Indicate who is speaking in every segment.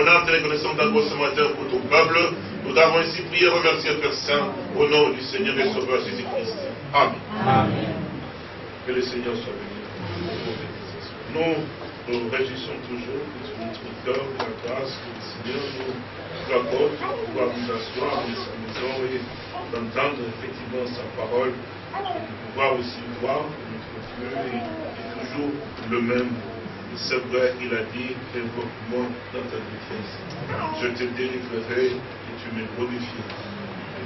Speaker 1: Mon âme te reconnaissante encore ce matin pour ton peuple. Nous avons ainsi prié et remercié Père Saint au nom du Seigneur et Sauveur Jésus-Christ. Amen. Que le Seigneur soit béni. Nous nous réjouissons toujours de notre cœur, de la grâce que le Seigneur nous accorde de pouvoir nous asseoir dans sa maison et d'entendre effectivement sa parole et de pouvoir aussi voir que notre Dieu est, toujours le même. C'est vrai, il a dit, invoque-moi dans ta détresse. Je te délivrerai et tu me glorifieras.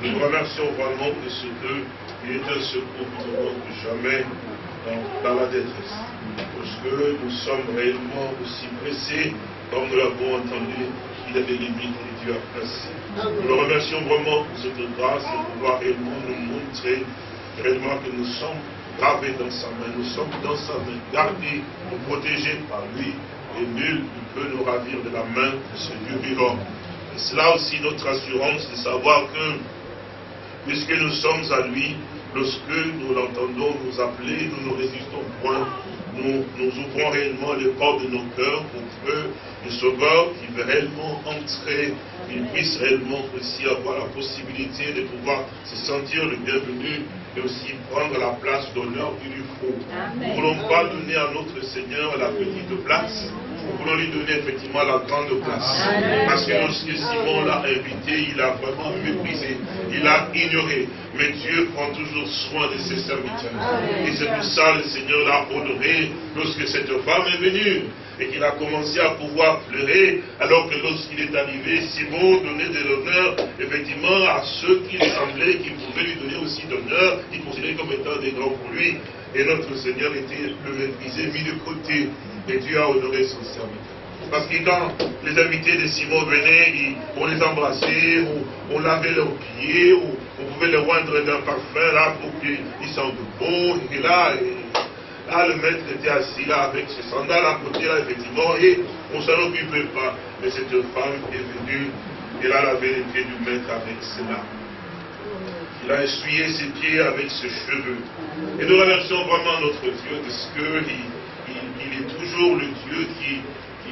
Speaker 1: Nous remercions vraiment de ce qu'il est un secours que jamais dans la détresse parce que nous sommes réellement aussi pressés, comme nous l'avons entendu, il y a des limites que Dieu a placées. Nous le remercions vraiment pour cette grâce de pouvoir réellement nous montrer réellement que nous sommes gravés dans sa main, nous sommes dans sa main, gardés, protégés par lui, et nul ne peut nous ravir de la main de ce Dieu vivant. Et c'est là aussi notre assurance de savoir que, puisque nous sommes à lui, lorsque nous l'entendons nous appeler, nous ne résistons point, nous, ouvrons réellement les portes de nos cœurs pour que le Sauveur qui veut réellement entrer, il puisse réellement aussi avoir la possibilité de pouvoir se sentir le bienvenu et aussi prendre la place d'honneur qu'il lui faut. Nous ne voulons pas donner à notre Seigneur la petite place, nous voulons lui donner effectivement la grande place. Parce que lorsque Simon l'a invité, il a vraiment méprisé, il a ignoré. Mais Dieu prend toujours soin de ses serviteurs. Et c'est pour ça que le Seigneur l'a honoré lorsque cette femme est venue et qu'il a commencé à pouvoir pleurer, alors que lorsqu'il est arrivé, Simon donnait de l'honneur, effectivement, à ceux qui semblaient qu'il pouvait lui donner aussi d'honneur, il considérait comme étant des grands pour lui. Et notre Seigneur était le mis de côté. Et Dieu a honoré son serviteur. Parce que quand les invités de Simon venaient, on les embrassait, on, lavait leurs pieds, on pouvait les rendre d'un parfum là pour qu'ils sentent bon. Et là, là, le maître était assis là avec ses sandales à côté là, effectivement, et on s'en occupait pas. Mais cette femme est venue, elle avait les pieds du maître avec larmes. Il a essuyé ses pieds avec ses cheveux. Et nous remercions vraiment notre Dieu parce qu'il il, est toujours le Dieu qui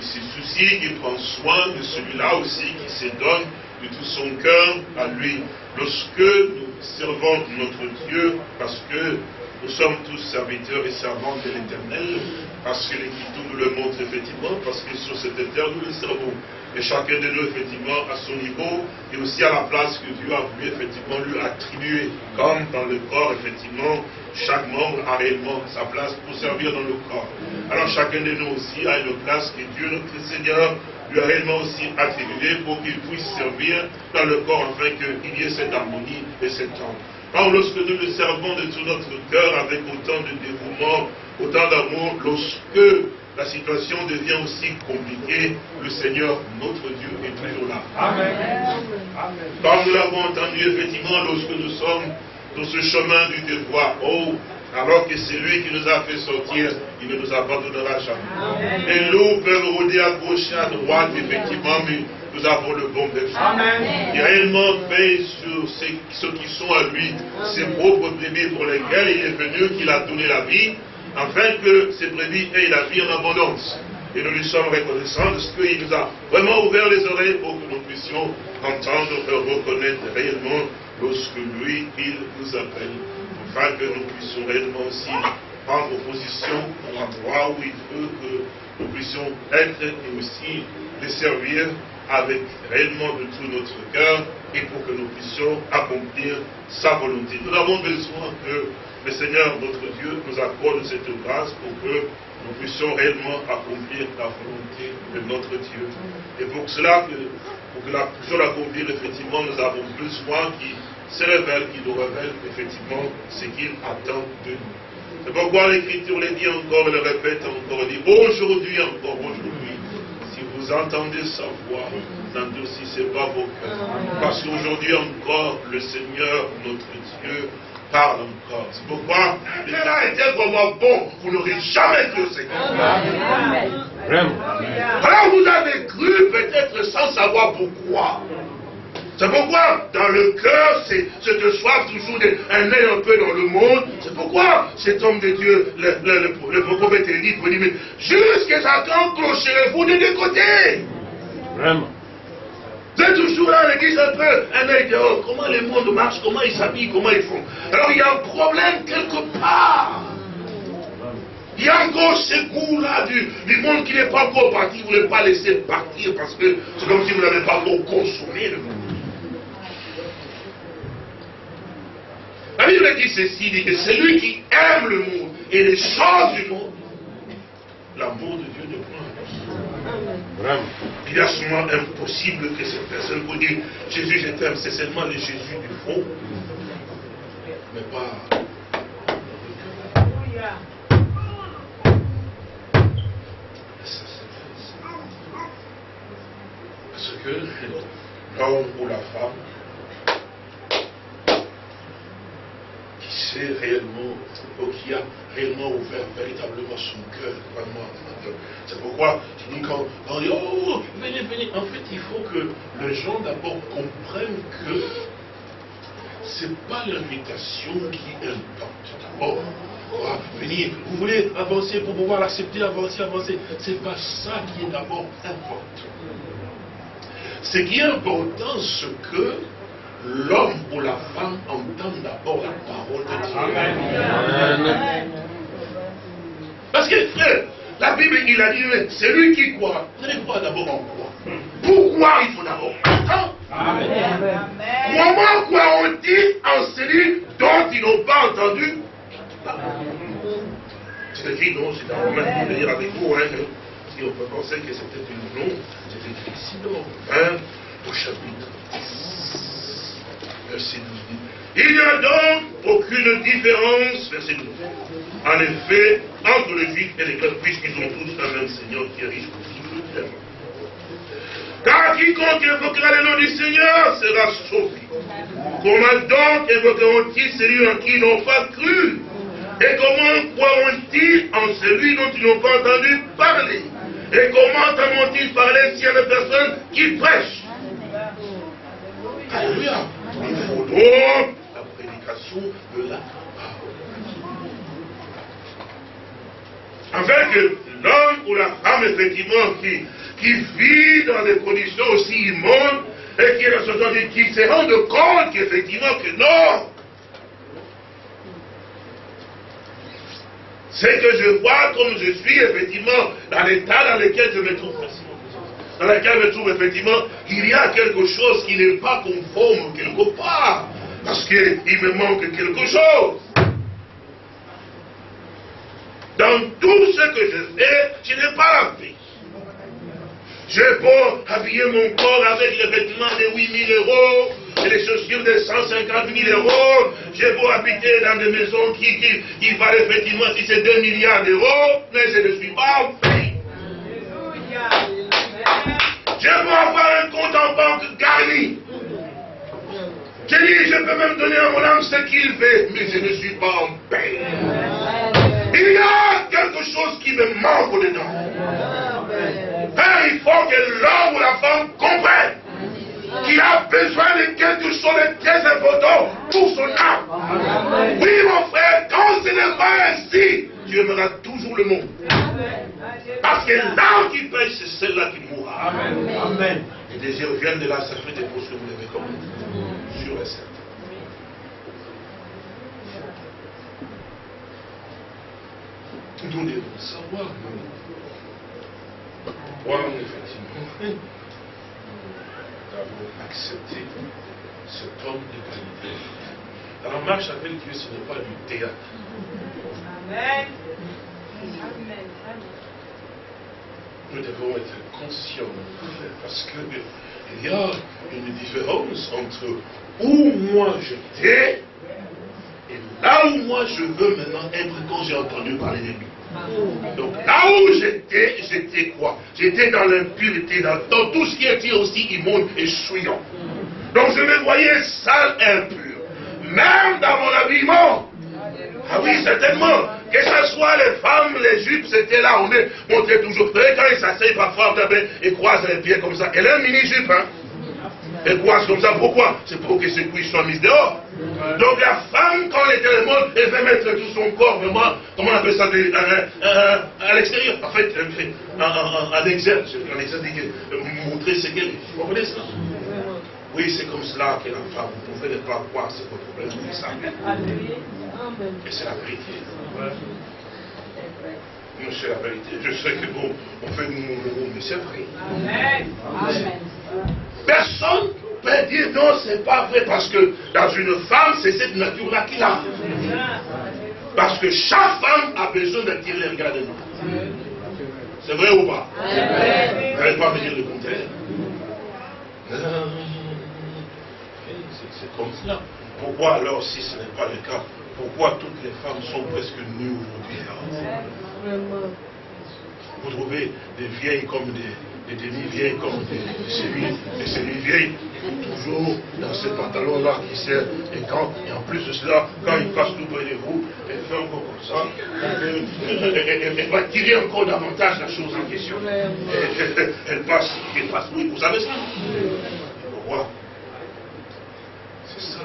Speaker 1: se soucie, qui prend soin de celui-là aussi, qui se donne de tout son cœur à lui. Lorsque nous servons notre Dieu, parce que nous sommes tous serviteurs et servants de l'éternel, parce que l'Écriture nous le montre effectivement, parce que sur cette terre nous le servons. Et chacun de nous, effectivement, à son niveau, et aussi à la place que Dieu a voulu, effectivement, lui attribuer. Comme dans le corps, effectivement, chaque membre a réellement sa place pour servir dans le corps. Alors chacun de nous aussi a une place que Dieu, notre Seigneur, lui a réellement aussi attribuée pour qu'il puisse servir dans le corps, afin qu'il y ait cette harmonie et cette temps. Alors lorsque nous le servons de tout notre cœur, avec autant de dévouement, autant d'amour, lorsque la situation devient aussi compliquée, le Seigneur, notre Dieu, est toujours là. Amen. Comme nous l'avons entendu, effectivement, lorsque nous sommes dans ce chemin du devoir, oh, alors que c'est lui qui nous a fait sortir, il ne nous abandonnera jamais. Et nous pouvons rôder à gauche et à droite, effectivement, mais nous avons le bon berger. Il a réellement fait sur ceux, qui sont à lui, ses propres bébés pour lesquels il est venu, qu'il a donné la vie, afin que ces brebis aient la vie en abondance. Et nous lui sommes reconnaissants ce qu'il nous a vraiment ouvert les oreilles pour que nous puissions entendre et reconnaître réellement lorsque lui, il nous appelle, afin que nous puissions réellement aussi prendre position à l'endroit où il veut que nous puissions être et aussi les servir avec réellement de tout notre cœur et pour que nous puissions accomplir sa volonté. Nous avons besoin que le Seigneur, notre Dieu, nous accorde cette grâce pour que nous puissions réellement accomplir la volonté de notre Dieu. Et pour cela, pour que la puissions l'accomplir, effectivement, nous avons besoin qu'il se révèle, qu'il nous révèle effectivement ce qu'il attend de nous. C'est pourquoi l'Écriture le dit encore, le répète encore, dit aujourd'hui encore, aujourd'hui, si vous entendez sa voix, n'endurcissez pas vos cœurs. Parce qu'aujourd'hui encore, le Seigneur, notre Dieu, parle encore. C'est pourquoi l'État était vraiment bon. Vous n'aurez jamais cru au Seigneur. Vraiment. Alors vous avez cru peut-être sans savoir pourquoi. C'est pourquoi dans le cœur, c'est cette soif toujours d'un œil un peu dans le monde. C'est pourquoi cet homme de Dieu, le, le, le, prophète Élie, dit, mais jusqu'à quand clocherez-vous de deux côtés Vraiment. Êtes toujours là l'église un peu, un œil dehors. Comment le monde marche, comment ils s'habillent, comment ils font. Alors il y a un problème quelque part. Il y a encore ce goût-là du, monde qui n'est pas encore parti. Vous ne voulez pas laisser partir parce que c'est comme si vous n'avez pas encore consommé le monde. La Bible dit ceci, dit que celui qui aime le monde et les choses du monde, l'amour de Dieu Vraiment. Il est souvent impossible que cette personne vous dise Jésus, je t'aime, c'est seulement le Jésus du fond, mais pas. Parce que l'homme ou la femme c'est réellement, qui a réellement ouvert véritablement son cœur. C'est pourquoi je dis quand, on dit, oh, venez, venez. En fait, il faut que les gens d'abord comprennent que ce n'est pas l'invitation qui importe. D'abord, venir, vous voulez avancer pour pouvoir l'accepter, avancer, avancer. Ce n'est pas ça qui est d'abord important. Ce qui est important, c'est que l'homme ou la femme entendent d'abord la parole de Dieu. Amen. Parce que frère, la Bible, il a dit, c'est lui qui croit. Vous allez croire d'abord en quoi Pourquoi il faut d'abord entendre Comment croiront-ils en celui dont ils n'ont pas entendu. C'est écrit, non, c'est dans Romain, je vais lire avec vous, hein, si on peut penser que c'était une non, c'est écrit ici, non, hein, au chapitre il n'y a donc aucune différence, verset 12. En effet, entre les juifs et les grecs, puisqu'ils ont tous un même Seigneur qui est riche pour tous les Car quiconque évoquera le nom du Seigneur sera sauvé. Comment donc évoqueront-ils celui en qui ils n'ont pas cru Et comment croiront-ils en celui dont ils n'ont pas entendu parler? Et comment entendront-ils parler s'il y a des personnes qui prêchent? Alléluia. Il faut donc la prédication de la Afin que l'homme ou la femme, effectivement, qui, vit dans des conditions aussi immondes, et qui, est qui se rende compte qu'effectivement que non, c'est que je vois comme je suis, effectivement, dans l'état dans lequel je me trouve dans laquelle je me trouve effectivement, il y a quelque chose qui n'est pas conforme quelque part. Parce qu'il me manque quelque chose. Dans tout ce que je fais, je n'ai pas la paix. J'ai beau habiller mon corps avec les vêtements de 8 000 euros et les chaussures de 150 000 euros. J'ai beau habiter dans des maisons qui, valent effectivement si c'est 2 milliards d'euros, mais je ne suis pas en paix. Je veux avoir un compte en banque garni. Je dis, je peux même donner à mon âme ce qu'il veut, mais je ne suis pas en paix. A quelque chose qui me manque dedans. Père, il faut que l'homme ou la femme comprenne qu'il a besoin de quelque chose de très important pour son âme. Oui, mon frère, quand ce n'est pas ainsi, tu aimeras toujours le monde. Parce que l'âme qui pêche, c'est celle-là qui mourra. Amen. Amen. Les désirs viennent de là, ça fait des choses que vous l'avez comme Sûr et certain. Nous devons savoir, pourquoi effectivement nous avons accepté cet homme de qualité? Alors, marche avec Dieu, ce n'est pas du théâtre. Amen. Amen nous devons être conscients, parce qu'il y a une différence entre où moi j'étais et là où moi je veux maintenant être quand j'ai entendu parler de lui. Donc là où j'étais, j'étais quoi? J'étais dans l'impureté, dans, tout ce qui était aussi immonde et souillant. Donc je me voyais sale et impur. Même dans mon habillement. Ah oui, certainement. Que ce soit les femmes, les jupes, c'était là, on est montré toujours. Vous quand ils s'asseyent parfois, et croisent les pieds comme ça. Elle est un mini-jupe, hein Elle coince comme ça. Pourquoi C'est pour que ses couilles soient mises dehors. Donc la femme, quand elle est dans le monde, elle veut mettre tout son corps vraiment, comment on appelle ça, à l'extérieur. En fait, elle fait un, exergue, un exergue, montrer ce qu'elle. Vous comprenez ça oui, c'est comme cela que la femme, vous pouvez ne pas croire, c'est votre problème, c'est ça. Et c'est la vérité. Non, c'est la vérité. Je sais que bon, on fait nous, mais c'est vrai. Amen. Personne peut dire non, c'est pas vrai, parce que dans une femme, c'est cette nature-là qu'il a. Parce que chaque femme a besoin d'attirer le regard de nous. C'est vrai ou pas? Vous n'allez pas me dire le contraire? C'est comme cela. Pourquoi alors, si ce n'est pas le cas, pourquoi toutes les femmes sont presque nues aujourd'hui? Vous trouvez des vieilles comme des, demi-vieilles comme des, des semi-vieilles, toujours dans ce pantalon-là qui sert et quand, et en plus de cela, quand il passe tout près de vous, elle fait encore comme ça, elle, va tirer encore davantage la chose en question. Elle, passe, elle passe, oui, vous savez ça. Pourquoi C'est ça.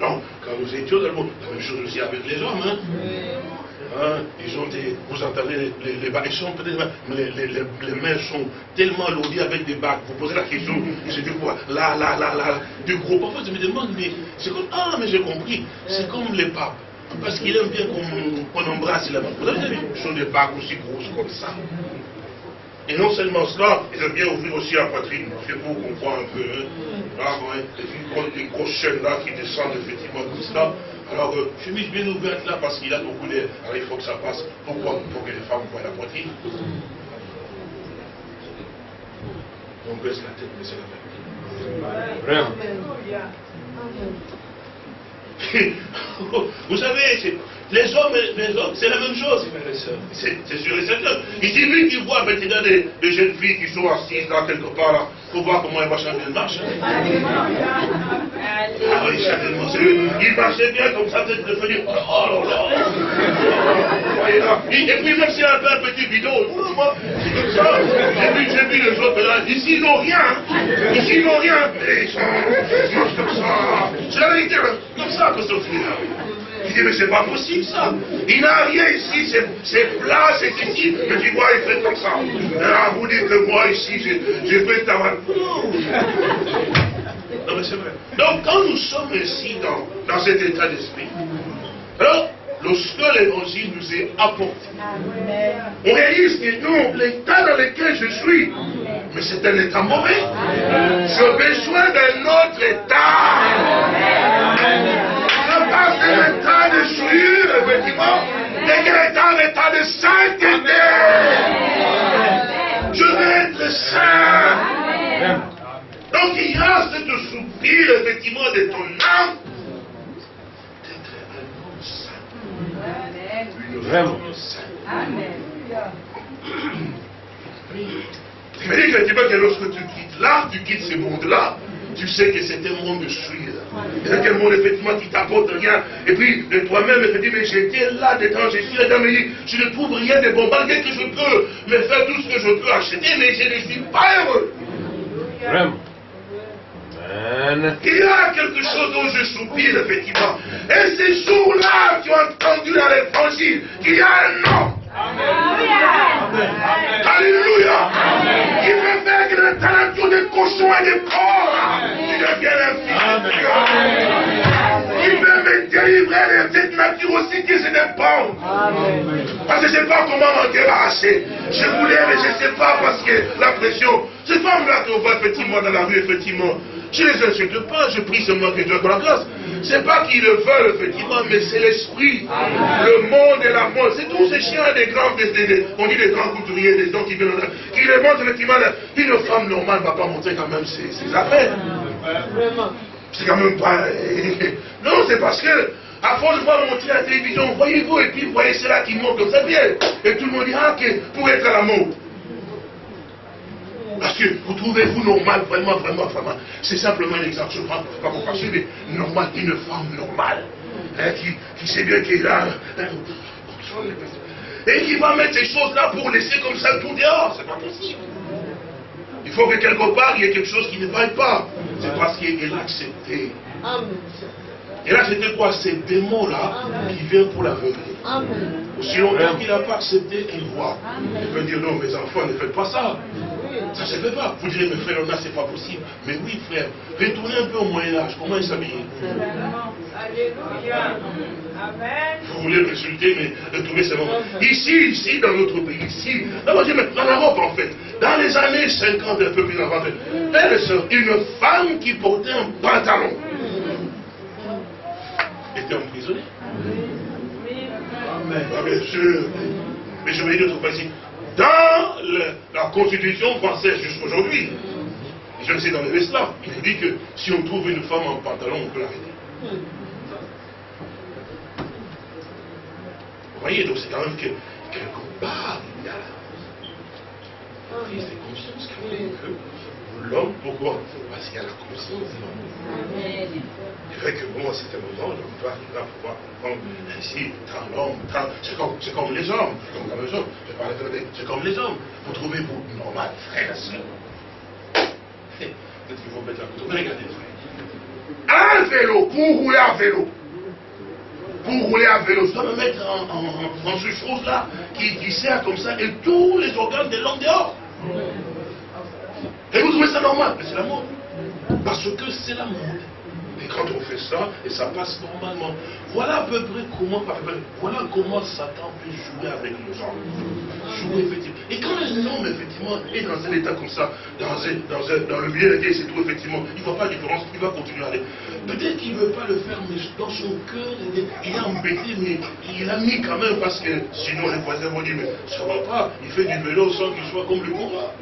Speaker 1: Non, quand nous étions dans le monde, la même chose aussi avec les hommes. Hein. Hein, ils ont des, vous entendez les, les, bagues, sont les, les, les, mains sont tellement lourdes avec des bagues. Vous posez la question, je dis quoi? Là, là, là, là, du gros. Parfois, je me demande, mais c'est comme, ah, mais j'ai compris, c'est comme les papes. Parce qu'il aime bien qu'on embrasse la main. Vous avez vu, ils sont des bagues aussi grosses comme ça. Et non seulement cela, ils aiment bien ouvrir aussi la poitrine. C'est pour qu'on voit un peu. Hein. Ah, ouais, des, grosses chaînes là qui descendent effectivement comme ça. Alors, euh, chemise bien ouverte là parce qu'il a beaucoup d'air. Alors, il faut que ça passe. Pourquoi Pour que les femmes voient la poitrine. On baisse la tête, mais c'est la vérité. Vraiment. Vous savez, les hommes, les hommes, c'est la même chose, C'est sûr et certain. Ici, lui qui voit maintenant des, des, jeunes filles qui sont assises là quelque part, là, faut voir comment elles marchent bien marche. Ah oui, certainement. Il marchait bien comme ça, peut-être de venir. Oh là là. Et puis même si un peu un petit bidon, c'est comme ça. J'ai vu, j'ai vu les autres là. Ici, ils n'ont rien. Ici, ils n'ont rien. Mais ils sont, ils comme ça. C'est la vérité, comme ça que Sophie là. Il dit, mais c'est pas possible ça. Il n'a rien ici, c'est plat, c'est ici. Mais tu vois, il fait comme ça. Ah, vous dites que moi ici, j'ai fait ta Non, mais c'est vrai. Donc, quand nous sommes ici dans, dans cet état d'esprit, lorsque l'évangile nous est apporté, on réalise que non, l'état dans lequel je suis, mais c'est un état mauvais. J'ai besoin d'un autre état pas un état de souillure, effectivement, mais qu'il est en état de sainteté. Je veux être saint. Donc il y a ce soupir, effectivement, de ton âme d'être un homme saint. Vraiment saint. Amen. Il me dit effectivement que lorsque tu quittes là, tu quittes ce monde-là, tu sais que c'est un monde de souillure. C'est un monde effectivement qui t'apporte rien. Et puis de toi-même, tu dis, mais j'étais là dedans, je suis là-dedans, mais je ne trouve rien de bon. Malgré que je peux me faire tout ce que je peux acheter, mais je ne suis pas heureux. Vraiment. Il y a quelque chose dont je soupire, effectivement. Et ces jours-là, tu as entendu dans l'évangile qu'il y a un homme Alléluia. Il veut faire que le talent des cochons et des corps, tu deviennes un fils Il veut me délivrer de cette nature aussi qui se dépend. Parce que je ne sais pas comment m'en débarrasser. Je voulais, mais je ne sais pas parce que la pression. Ces femmes-là qu'on voit effectivement dans la rue, effectivement, je ne les insulte pas, je prie seulement que Dieu la grâce. C'est pas qu'ils le veulent, effectivement, mais c'est l'esprit. Le monde et la mort. C'est tous ces chiens des grands, on dit des grands couturiers, des gens qui viennent, qui les montrent effectivement. Une femme normale ne va pas montrer quand même ses, affaires. C'est quand même pas. Non, c'est parce que, à force de voir montrer à la télévision, voyez-vous, et puis vous voyez cela qui monte comme ça, bien. Et tout le monde dit, ah, que pour être à la mode. Parce que vous trouvez-vous normal, vraiment, vraiment, vraiment. C'est simplement un exemple, je ne pas pour passer, mais normal, une femme normale. Hein, qui, sait bien qu'elle a. Hein, et qui va mettre ces choses-là pour laisser comme ça tout dehors. C'est pas possible. Il faut que quelque part, il y ait quelque chose qui ne vaille pas. C'est parce qu'il a accepté. Et là, c'était quoi? Ces démons-là qui viennent pour l'aveugler. Aussi longtemps qu'il n'a pas accepté, il voit. Il peut dire, non, mes enfants, ne faites pas ça. Ça ne se fait pas. Vous direz, mes frères, là, c'est pas possible. Mais oui, frère, retournez un peu au Moyen-Âge. Comment ils s'habillaient? Alléluia. Vous voulez m'insulter, mais retournez seulement. Ici, ici, dans notre pays, ici, dans l'Europe en fait, dans les années 50, un peu plus avant, frères et une femme qui portait un pantalon était emprisonnée? Amen. Ah, bien sûr. Mais je vais dire autre principe. Dans la constitution française jusqu'aujourd'hui, je le sais dans les esclaves, il dit que si on trouve une femme en pantalon, on peut l'arrêter. Vous voyez, donc c'est quand même que quelque part, il y a la prise de conscience quand même que l'homme, pourquoi? Parce qu'il y a la conscience. C'est vrai que bon, à certains moments, l'homme doit arriver à pouvoir comprendre ainsi, tant l'homme, c'est comme, comme, les hommes, c'est comme, les hommes, je parle c'est comme les hommes. Vous trouvez vous normal, frère, sœur? Peut-être qu'il faut mettre la couteau. Regardez, frère. Un vélo, pour rouler à vélo, pour rouler à vélo, je dois me mettre en, en, en, ce chose-là qui, qui, sert comme ça et tous les organes de l'homme dehors. Et vous trouvez ça normal? Mais c'est la mode. Parce que c'est la mode. Et quand on fait ça, et ça passe normalement. Voilà à peu près comment, voilà comment Satan peut jouer avec les gens. Jouer effectivement. Et quand un homme, effectivement, est dans un état comme ça, dans, dans, un, dans le milieu et c'est tout, effectivement, il ne voit pas la différence, il va continuer à aller. Peut-être qu'il ne veut pas le faire, mais dans son cœur, il est embêté, mais il a mis quand même, parce que sinon les voisins vont dire, mais ça ne va pas, il fait du vélo sans qu'il soit comme le combat.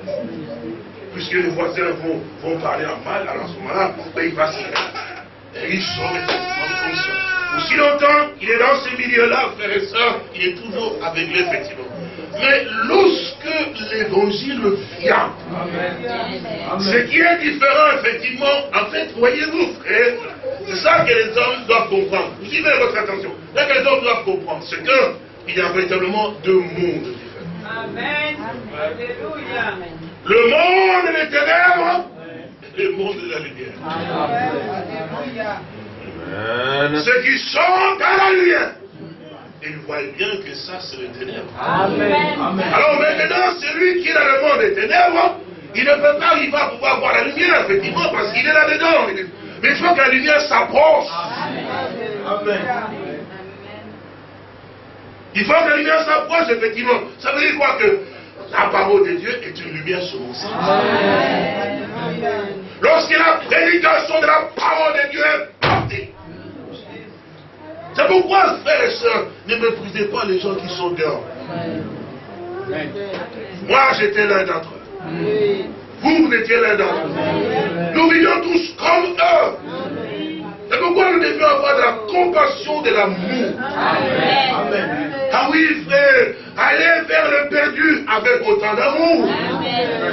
Speaker 1: Puisque les voisins vont, vont parler en mal, alors à ce moment-là, ben, il va se et il sort effectivement conscient. Aussi longtemps qu'il est dans ces milieux-là, frères et sœurs, il est toujours aveuglé, effectivement. Mais lorsque l'évangile vient, ce qui est différent, effectivement, en fait, voyez-vous, frère, c'est ça que les hommes doivent comprendre. Vous suivez votre attention. Ce que les hommes doivent comprendre, c'est qu'il y a véritablement deux mondes différents. Amen. Alléluia. Le monde des ténèbres le monde de la lumière. Ceux qui sont dans la lumière, ils voient bien que ça, c'est le ténèbre. Alors maintenant, celui qui est dans le monde des ténèbres, il ne peut pas, il va pouvoir voir la lumière, effectivement, parce qu'il est là-dedans. Mais il faut que la lumière s'approche. Il faut que la lumière s'approche, effectivement. Ça veut dire quoi? Que la parole de Dieu est une lumière sur mon sang. Lorsque la prédication de la parole de Dieu est partie. C'est pourquoi, frères et sœurs, ne méprisez pas les gens qui sont dehors. Moi, j'étais l'un d'entre eux. Vous, vous étiez l'un d'entre eux. Nous vivions tous comme eux. C'est pourquoi nous devions avoir de la compassion, de l'amour. Amen. Ah oui, frère, allez vers le perdu avec autant d'amour.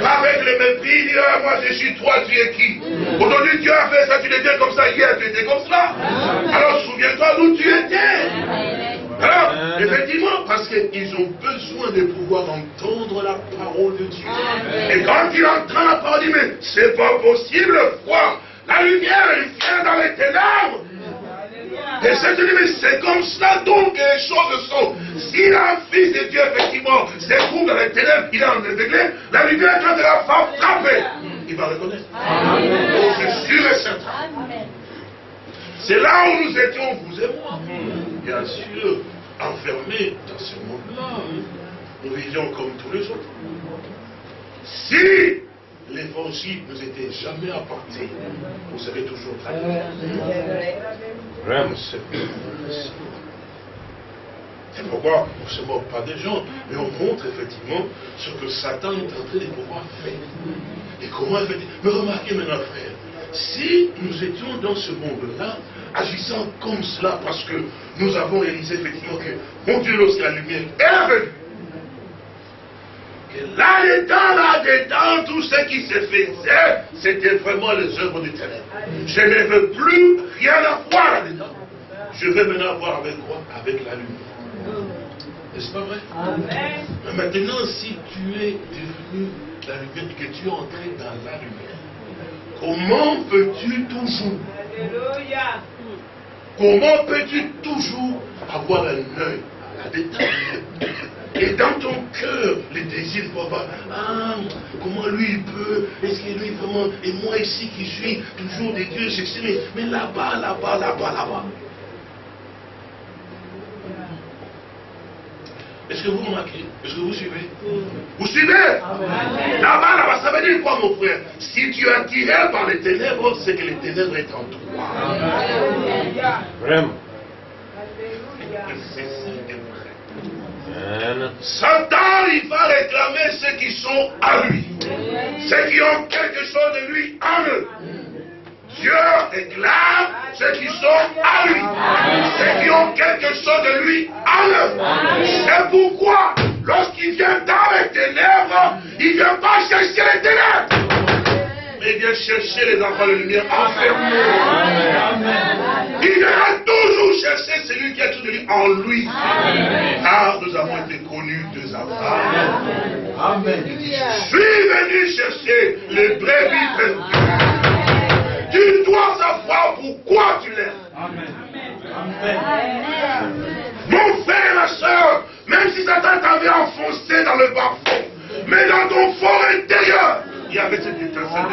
Speaker 1: Avec le mépris, dire, ah, moi je suis toi, tu es qui? Aujourd'hui tu as fait ça, tu étais comme ça, hier tu étais comme ça. Alors souviens-toi d'où tu étais. Alors, effectivement, parce qu'ils ont besoin de pouvoir entendre la parole de Dieu. Et quand ils entendent la parole, ils disent, mais c'est pas possible, quoi La lumière, elle vient dans les ténèbres. Et c'est mais c'est comme ça donc que les choses sont. Si un fils de Dieu, effectivement, se trouve dans les ténèbres, il est en la lumière, quand elle va frapper, il va reconnaître. Oh, c'est sûr et certain. C'est là où nous étions, vous et moi. Bien sûr, enfermés dans ce monde-là. Nous vivions comme tous les autres. Si l'évangile ne nous était jamais apporté, vous savez toujours très bien. Vraiment, c'est pourquoi on ne se moque pas des gens, mais on montre effectivement ce que Satan est en train de pouvoir faire. Et comment effectivement. Mais remarquez maintenant, frère, si nous étions dans ce monde-là, agissant comme cela, parce que nous avons réalisé effectivement que, mon Dieu, lorsque la lumière est venue, là-dedans, là-dedans, tout ce qui se faisait, c'était vraiment les œuvres du ténèbre. Je ne veux plus rien à voir là-dedans. Je veux maintenant voir avec quoi Avec la lumière. N'est-ce pas vrai? Mais maintenant, si tu es devenu la lumière, que tu es entré dans la lumière. Comment peux-tu toujours Alléluia. Comment peux-tu toujours avoir un œil et dans ton cœur, les désirs papa, ah, comment lui il peut, est-ce que lui vraiment, et moi ici qui suis toujours des dieux, mais, mais là-bas, là-bas, là-bas, là-bas. Est-ce que vous remarquez Est-ce que vous suivez? Vous suivez? Là-bas, là-bas, ça veut dire quoi, mon frère? Si tu es attiré par les ténèbres, c'est que les ténèbres sont en toi. Vraiment. Satan, il va réclamer ceux qui sont à lui. Ceux qui ont quelque chose de lui en eux. Dieu réclame ceux qui sont à lui. Ceux qui ont quelque chose de lui en eux. C'est pourquoi, lorsqu'il vient dans les ténèbres, il ne vient pas chercher les ténèbres. Mais il vient chercher les enfants de lumière enfermés. Il viendra toujours chercher celui qui a tout de lui en lui. Car nous avons été connus de Abraham. Amen. Je suis venu chercher les brebis perdues. Tu dois savoir pourquoi tu l'aimes. Amen. Mon frère et ma soeur, même si Satan t'avait enfoncé dans le bas fond, mais dans ton fort intérieur, il y avait cette étincelle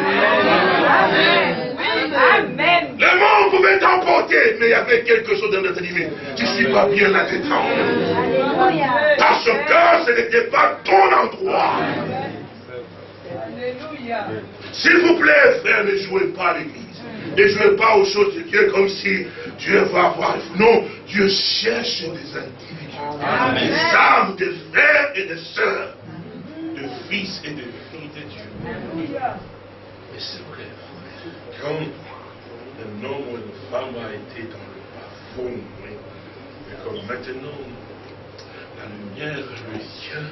Speaker 1: Amen. Le monde pouvait t'emporter, mais il y avait quelque chose dans notre vie. Tu ne suis pas bien là-dedans. Parce que ce n'était pas ton endroit. S'il vous plaît, frère, ne jouez pas à l'église. Ne jouez pas aux choses de Dieu comme si Dieu va avoir. Non, Dieu cherche des individus, des âmes, des frères et des sœurs, de fils et de filles de Dieu. Mais c'est vrai, quand un homme ou une femme a été dans le fond, mais comme maintenant, la lumière le vient,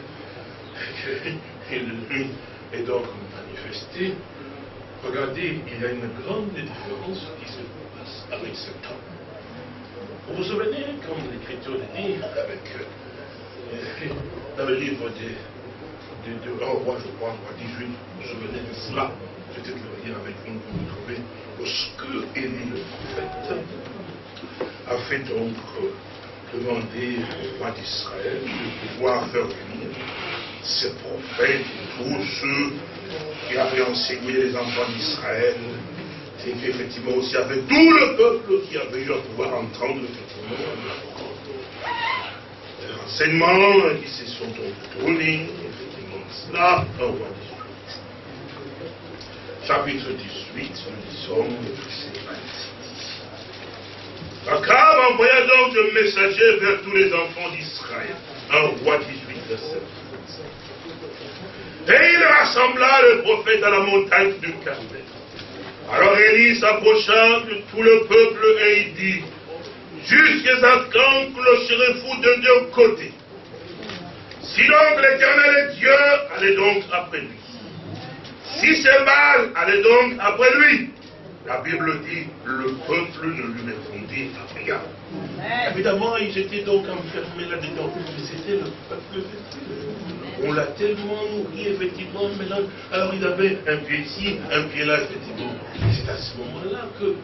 Speaker 1: et lui est donc manifesté, regardez, il y a une grande différence qui se passe avec ce temps. Vous vous souvenez, comme l'Écriture dit, avec, dans le livre de, de roi, je crois, roi 18, vous vous souvenez de cela, le lire avec vous, vous le trouvez, lorsque Élie le prophète a fait donc euh, demander au roi d'Israël de pouvoir faire venir ses prophètes, tous ceux qui avaient enseigné les enfants d'Israël, c'est qu'effectivement aussi avec tout le peuple qui avait eu à pouvoir entendre effectivement l'enseignement qui se sont tournés, effectivement cela, roi chapitre 18, nous disons le verset 26. Akab envoya donc un messager vers tous les enfants d'Israël. Un roi 18, verset Et il rassembla le prophète à la montagne du Carmel. Alors Élie s'approcha de tout le peuple et il dit, jusqu'à quand clocherez-vous de deux côtés Si donc l'éternel est Dieu, allez donc après lui. Si c'est mal, allez donc après lui. La Bible dit, le peuple ne lui répondit rien. Évidemment, ils étaient donc enfermés là-dedans. C'était le peuple On l'a tellement nourri, effectivement, maintenant. Alors il avait un pied ici, un pied là, effectivement. C'est à ce moment-là que,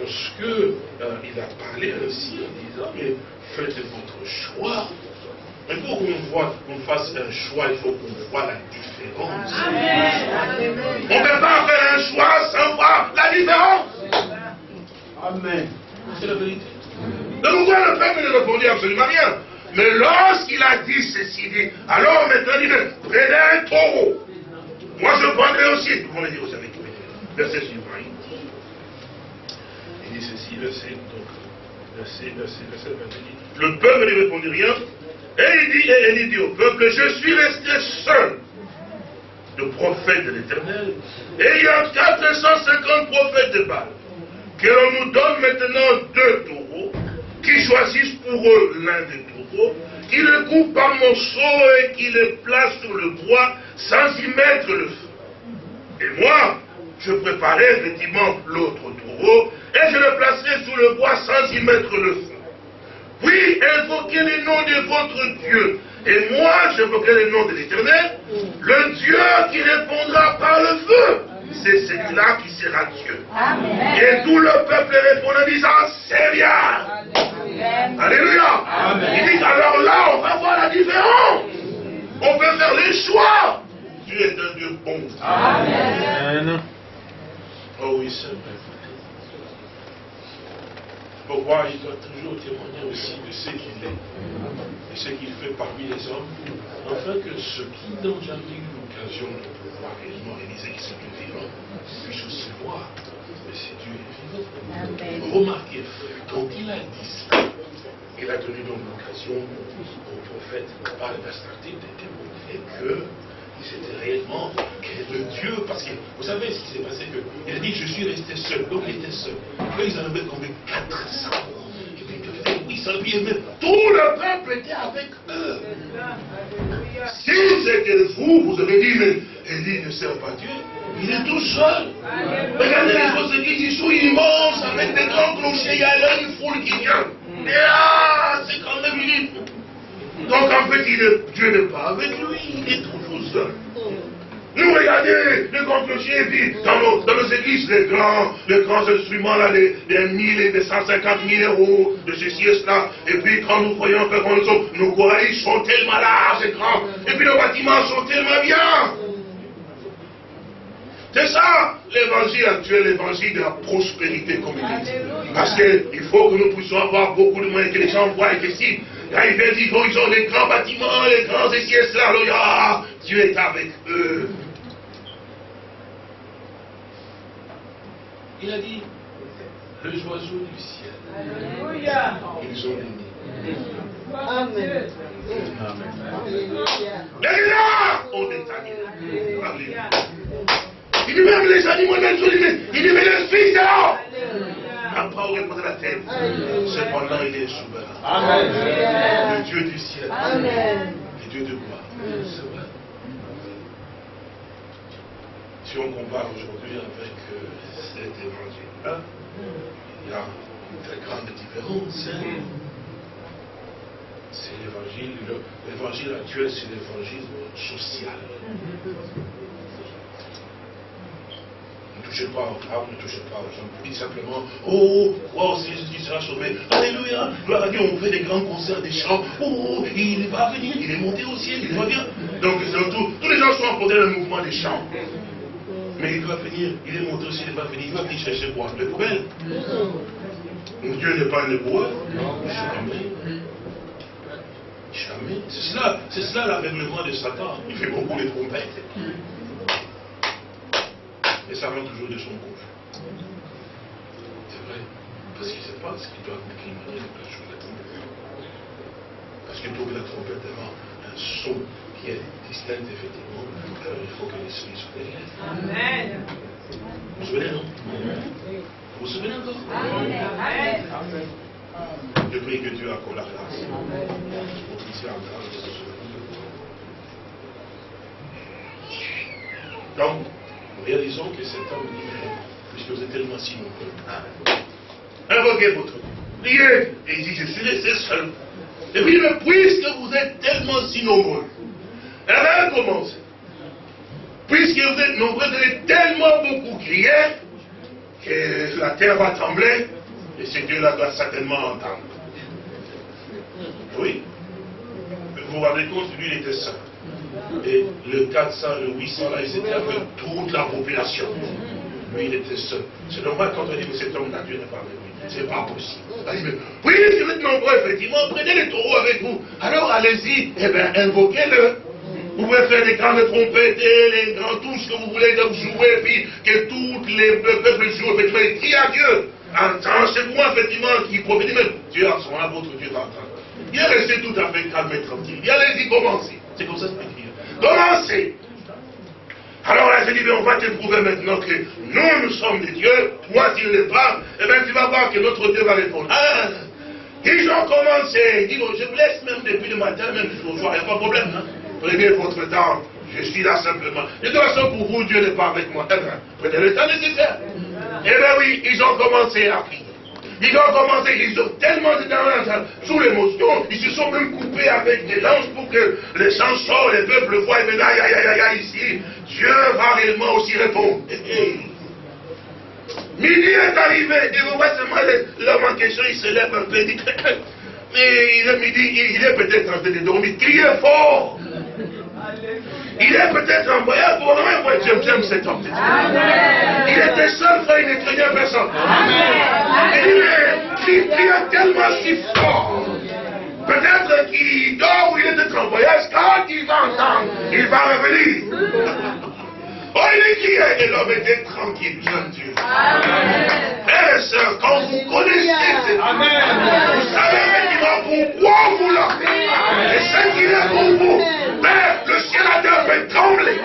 Speaker 1: lorsque euh, il a parlé ainsi, en disant, mais faites votre choix, mais pour qu'on fasse un choix, il faut qu'on voit la différence. On ne peut pas faire un choix sans voir la différence. Amen. C'est la vérité. Donc le peuple ne répondit absolument rien Mais lorsqu'il a dit ceci, dit, alors maintenant il dit, prenez un taureau. Moi je prendrai aussi. Vous pouvez dire aussi avec verset suivant. Il dit ceci, verset, donc, verset, verset, verset, verset. Le peuple ne répondit rien. Et il dit, et il dit au peuple, je suis resté seul de prophète de l'éternel. Et il y a 450 prophètes de Baal. Que l'on nous donne maintenant deux taureaux, qui choisissent pour eux l'un des taureaux, qui le coupent par morceaux et qui le placent sur le bois sans y mettre le feu. Et moi, je préparais effectivement l'autre taureau et je le placerai sur le bois sans y mettre le feu. Oui, invoquez le nom de votre Dieu Et moi, je j'invoquerai le nom de l'éternel, le Dieu qui répondra par le feu. C'est celui-là qui sera Dieu. Et tout le peuple répond en disant, c'est bien. Alléluia. Il dit, alors là, on va voir la différence. On peut faire les choix. Dieu est un Dieu bon. Amen. Oh oui, c'est vrai. Pourquoi il doit toujours témoigner? Aussi de ce qu'il est et ce qu'il fait parmi les hommes, afin que ceux qui n'ont jamais eu l'occasion de pouvoir réellement réaliser qu'il c'est Dieu vivant puissent aussi voir que c'est Dieu vivant. Remarquez, quand il a dit ça, il a donné donc l'occasion au prophète par le Bastartine de démontrer que c'était réellement le Dieu, parce que vous savez ce qui s'est passé, que il a dit je suis resté seul, donc il était seul. Quand ils en avaient combien 400. Il. Tout le peuple était avec eux. Si c'était vous, vous avez dit, mais Élie ne sert pas Dieu, il est tout seul. Regardez les autres églises, ils sont immenses, avec des grands clochers, il y a là une foule qui vient. Et ah, c'est quand même une donc en fait, Dieu n'est pas avec lui, il est toujours seul. Nous regardez les grands clochers, et puis dans nos, dans nos églises, les grands, les grands instruments, là, les 1000 et les 150 000 euros de ceci et cela. Et puis quand nous voyons que nous sommes, nos coraïs sont tellement larges et grands. Et puis nos bâtiments sont tellement bien. C'est ça l'évangile actuel, l'évangile de la prospérité dit. Parce qu'il faut que nous puissions avoir beaucoup de moyens, que les gens voient que si quand ils qu'ils ont les grands bâtiments, les grands et cela, Dieu est avec eux. Il a dit, les oiseaux du ciel, Alléluia. ils ont des Amen. Les là ont des Alléluia. Il dit même les animaux, même il dit mais le Fils est n'a pas poser la tête. Cependant, il est souverain. Amen. Le Dieu du ciel. Amen. Le Dieu de gloire. C'est vrai. Si on compare aujourd'hui avec euh, cet évangile-là, il y a une très grande différence. Hein. C'est l'évangile, l'évangile actuel, c'est l'évangile social. Ne touchez pas aux femmes, ne touchez pas aux hommes. Dites simplement, oh, wow, si Jésus sera sauvé. Alléluia, gloire à Dieu, on fait des grands concerts, des chants. Oh, il va venir, il est monté au ciel, il revient. Donc, tout, tous les gens sont emportés dans le mouvement des chants. Mais il va venir, il est monté au ciel, il va venir, il va venir chercher quoi? Les poubelles. Dieu n'est pas un éboueur. Jamais. Jamais. C'est cela, c'est cela l'avènement de Satan. Il fait beaucoup de trompettes et ça vient toujours de son gauche. C'est vrai, parce qu'il ne sait pas ce qu'il doit décliner la chose de la trompette. Parce que pour que la trompette ait un son qui est distinct, effectivement, alors il faut que l'esprit soit derrière. Amen. Vous vous souvenez, non? Vous vous souvenez encore? Amen. Je prie que Dieu accorde la grâce. Pour qu'il soit en grâce de se souvenir. Donc, réalisons que cet homme dit, puisque vous êtes tellement si nombreux, invoquez votre Dieu. Priez. Et il dit, je suis laissé seul. Et puis, mais puisque vous êtes tellement si nombreux, elle va commencer. Puisque vous êtes nombreux, vous allez tellement beaucoup crier que la terre va trembler et ce Dieu-là doit certainement entendre. Oui. Vous vous rendez compte, lui, il était seul. Et le 400, le 800, là, ils étaient avec toute la population. Lui, il était seul. C'est normal quand on dit que cet homme-là, Dieu n'est pas avec lui. C'est pas possible. oui, si vous êtes nombreux, effectivement, prenez les taureaux avec vous. Alors allez-y, eh bien, invoquez-le. Vous pouvez faire des grandes trompettes, les grands, tout ce que vous voulez donc jouer, puis que tous les peuples jouent, effectivement, et criez à Dieu. C'est moi, effectivement, qui prophétise, mais Dieu, à moment-là, votre Dieu va entendre. Il est resté tout à fait calme et tranquille. Il allez-y, commencez. C'est comme ça c'est écrit. Commencez. Alors là, je dis, mais on va te prouver maintenant que nous, nous sommes des dieux, toi, tu ne l'es pas, et eh bien tu vas voir que notre Dieu va répondre. Ah, ils ont commencé, dis je vous laisse même depuis le matin, même jusqu'au soir, il n'y a pas de problème. Hein? Prenez votre temps, je suis là simplement. De toute façon, pour vous, Dieu n'est pas avec moi. Eh bien, prenez le temps nécessaire. Eh bien oui, ils ont commencé à prier. Ils ont commencé, ils ont tellement dedans, sous l'émotion, ils se sont même coupés avec des lances pour que les chansons, les peuples voient, et aïe, aïe, aïe, aïe, ici, Dieu va réellement aussi répondre. Midi est arrivé, et vous voyez seulement l'homme en question, il se lève un peu, il dit, mais il est midi, il est peut-être en train de dormir, criez fort. Il est peut-être en voyage pour le moment, j'aime, j'aime cet homme. Il était seul, frère, il ne craignait personne. Il criait tellement si fort. Peut-être qu'il dort ou il est peut-être en voyage, quand il va entendre, il va revenir. Oh, il criait et l'homme était tranquille, jeune Dieu. Frères et sœurs, quand vous connaissez Amen. vous savez effectivement pourquoi vous l'avez. Et ce qu'il est pour vous, Père, le ciel a terre fait trembler.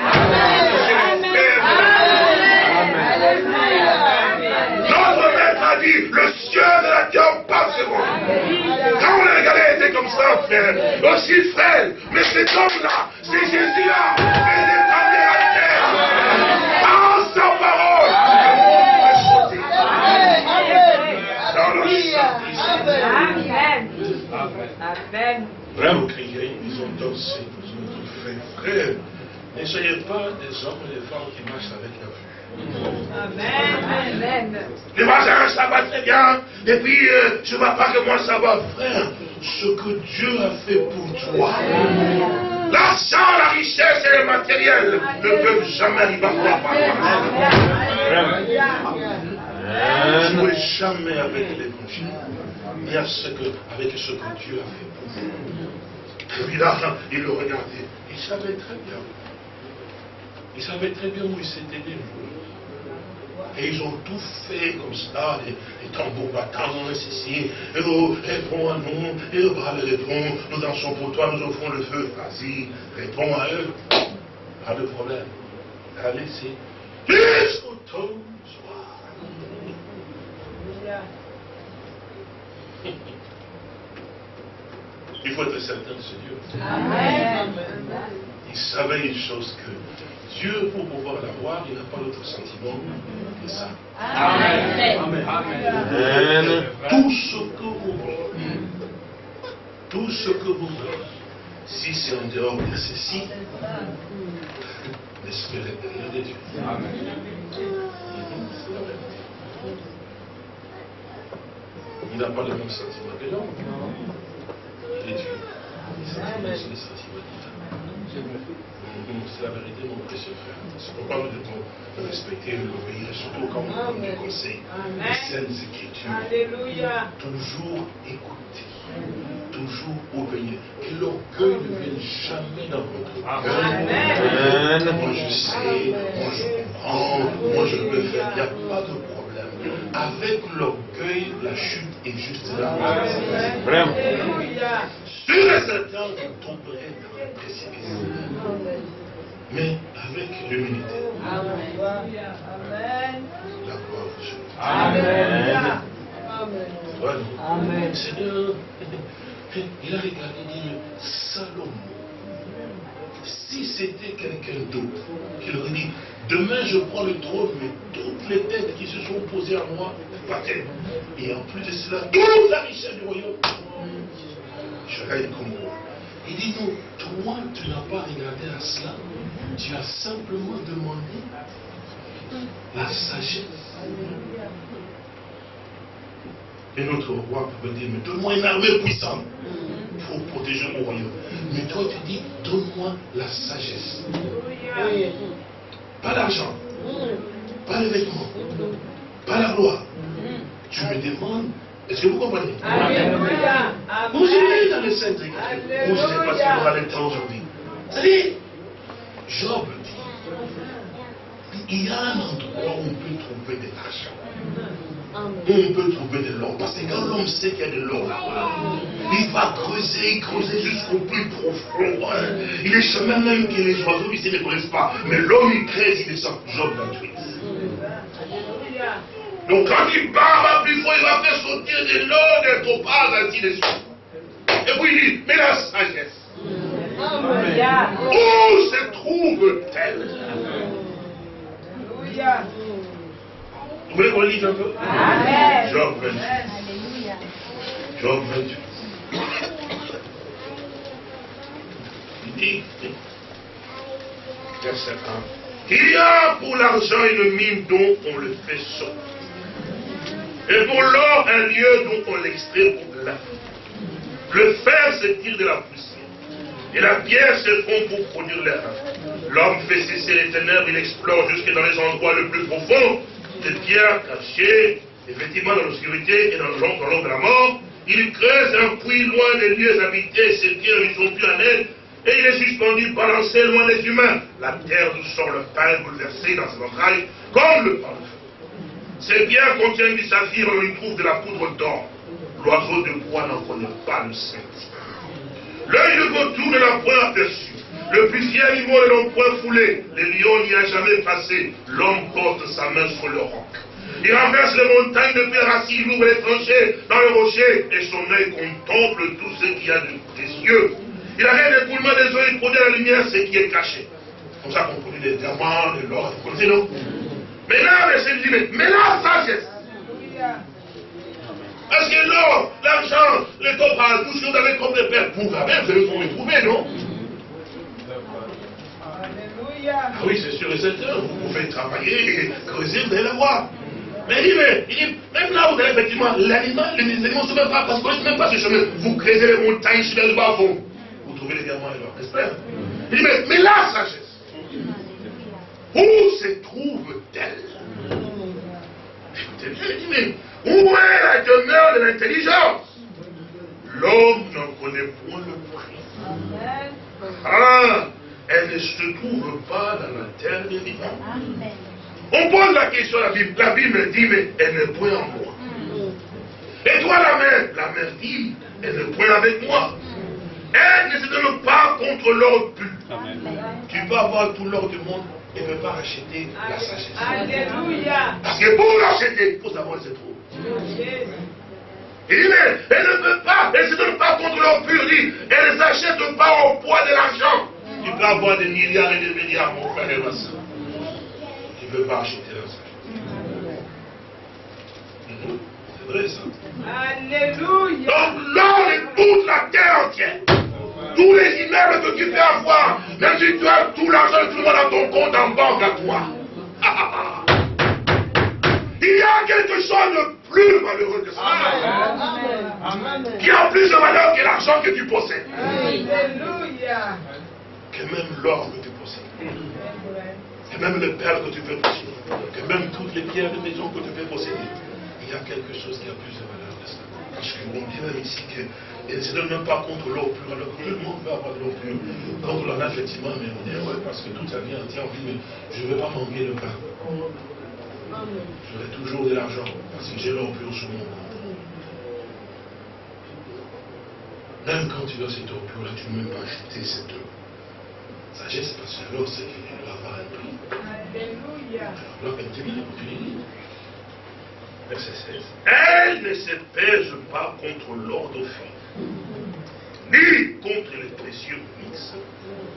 Speaker 1: Notre maître a dit, le ciel de la terre passeront. Quand on l'a regardé, il était comme ça, frère. Aussi frère. Mais cet homme-là, c'est Jésus-là. Il est allé à terre. Vraiment crier, ils ont dansé, ils ont tout fait. Frère, ne soyez pas des hommes et des femmes qui marchent avec la vue. Amen. Amen. Les voisins, ça va très bien. Et puis, euh, je ne vois pas que moi ça va. Frère, ce que Dieu a fait pour toi. L'argent, la richesse et le matériel ne peuvent jamais arriver à toi. Ne jouez jamais avec l'évangile. Et avec ce que Dieu a fait pour vous. Et puis là, il le regardait. Il savait très bien. Il savait très bien où il s'était dévoué. Et ils ont tout fait comme ça, les, tambours battants, ceci, et oh, réponds à nous, et le bras répond, nous dansons pour toi, nous offrons le feu. Vas-y, réponds à eux. Pas de problème. Allez-y. Jusqu'au soir. Il faut être certain de ce Dieu. Amen. Il savait une chose que Dieu, pour pouvoir l'avoir, il n'a pas d'autre sentiment que ça. Amen. Amen. Tout ce que vous voulez, tout ce que vous voulez, si c'est en dehors de ceci, l'esprit de Dieu. Amen. Il n'a pas le même sentiment que l'homme. Il est Dieu. Les sentiments C'est la vérité, mon précieux frère. C'est pourquoi nous devons respecter et l'obéir, surtout quand on donne des conseils, les saintes écritures. Alléluia. Toujours écouter toujours obéir. Que l'orgueil ne vienne jamais dans votre cœur. Moi je sais, moi je comprends, moi je peux faire. Il n'y a pas de problème. Avec l'orgueil, la chute est juste là. Vraiment. Sur et certain, vous tomberez dans le précipice. Mais avec l'humilité. Amen. La gloire de Dieu. Amen. Amen. Seigneur, il a regardé et dit, Salomon, si c'était quelqu'un d'autre qui aurait dit, demain je prends le trône, mais toutes les têtes qui se sont posées à moi, Et en plus de cela, toute la richesse du royaume, je règne comme moi. Il dit, non, toi, tu n'as pas regardé à cela. Tu as simplement demandé la sagesse. Et notre roi peut dire, mais donne-moi une armée puissante pour protéger mon royaume. Mais toi, tu dis, donne-moi la sagesse. Pas l'argent, pas les vêtements, pas la gloire. Tu me demandes, est-ce que vous comprenez? Vous allez dans les scènes Écritures. je ne sais pas si vous aurez le temps aujourd'hui. C'est-à-dire, Job dit, il y a un endroit où on peut trouver de l'argent on peut trouver de l'or. Parce que quand l'homme sait qu'il y a de l'or là-bas, il va creuser, creuser jusqu'au plus profond. Il est chemin même que les oiseaux ici ne connaissent pas. Mais l'homme, il creuse, il descend. Job 28. Donc quand il part plus fort, il va faire sortir de l'or, des topazes, ainsi de suite. Et puis il dit, mais la sagesse. Où se trouve-t-elle? Voulez qu'on lise un peu? Amen. Job 28. Job 28. Il dit, verset 1, il y a pour l'argent une mine dont on le fait sortir. Et pour l'or, un lieu dont on l'extrait pour la Le fer se tire de la poussière. Et la pierre se fond pour produire l'air. L'homme fait cesser les ténèbres, il explore jusque dans les endroits les plus profonds, des pierres cachées, effectivement dans l'obscurité et dans l'ombre de la mort. Il creuse un puits loin des lieux habités, ces pierres ne sont plus en elle, et il est suspendu, balancé loin des humains. La terre d'où sort le pain bouleversé dans ses entrailles, comme le pain Ces pierres contiennent du saphir, on y trouve de la poudre d'or. L'oiseau de bois n'en connaît pas le sens. L'œil de vautour ne l'a point aperçu. Le plus fier animal ne l'ont point foulé. Les lions n'y a jamais passé. L'homme porte sa main sur le roc. Il renverse les montagnes de pierre assis, il ouvre les tranchées dans le rocher, et son œil contemple tout ce qu'il y a de précieux. Il arrête l'écoulement des eaux, il produit la lumière, ce qui est caché. Comme ça qu'on produit des diamants, de l'or, vous connaissez, Mais là, le dit, mais la sagesse. Parce que l'or, l'argent, les topaz, tout ce que vous avez comme des pères pour vous allez le trouver, non? Ah oui, c'est sûr et certain, vous pouvez travailler creuser, vous allez la voir. Mais il dit, mais, il dit, même là, vous avez effectivement l'animal, les animaux ne même pas, parce que même pas ce chemin. Vous creusez les montagnes sur le bas fond. Vous trouvez les diamants l'or, n'est-ce pas Il dit, mais, mais la sagesse, où se trouve-t-elle mais où est la demeure de l'intelligence? L'homme n'en connaît point le prix. Ah, elle ne se trouve pas dans la terre des vivants. On pose la question à la Bible. La Bible dit, mais elle n'est point en moi. Et toi, la mère La mère dit, elle n'est point avec moi. Elle ne se donne pas contre l'or pur. Tu peux avoir tout l'or du monde ne pas acheter la sagesse. Alléluia. Parce que pour l'acheter, il faut savoir se trouve. Il dit, mais elle ne veut pas, elle ne se donne pas contre l'or pur, dit, elle ne s'achète pas au poids de l'argent. Tu peux avoir des milliards et des milliards, mon frère et ma soeur. Tu ne veux pas acheter la sagesse. Mhm. C'est vrai ça. Alléluia. Donc l'or est toute la terre entière. Tous les immeubles que tu peux avoir, même si tu as tout l'argent tout le monde dans ton compte en banque à toi. Il y a quelque chose de plus malheureux que ça. Qui a plus de valeur que l'argent que tu possèdes. Alléluia. Que même l'or que tu possèdes. Que même le père que tu peux posséder. Que même toutes les pierres de maison que tu peux posséder. Il y a quelque chose qui a plus de valeur que ça. Parce qu'on dit même ici que ne se donne même pas contre l'eau pure, alors que tout le monde veut avoir de l'eau pure. Quand on en a effectivement, mais on dit, ouais, parce que toute sa vie entière, on dit, mais je ne veux pas manquer le pain. J'aurai toujours de l'argent parce que j'ai l'or pur sur mon compte. Même quand tu as cette eau pure, là, tu ne peux même pas acheter cette eau. Sagesse, parce que l'or, c'est doit avoir un prix. Alléluia. Alors, dit, tu Verset 16. Elle ne se pèse pas contre l'or d'Ophir, ni contre les précieux mix,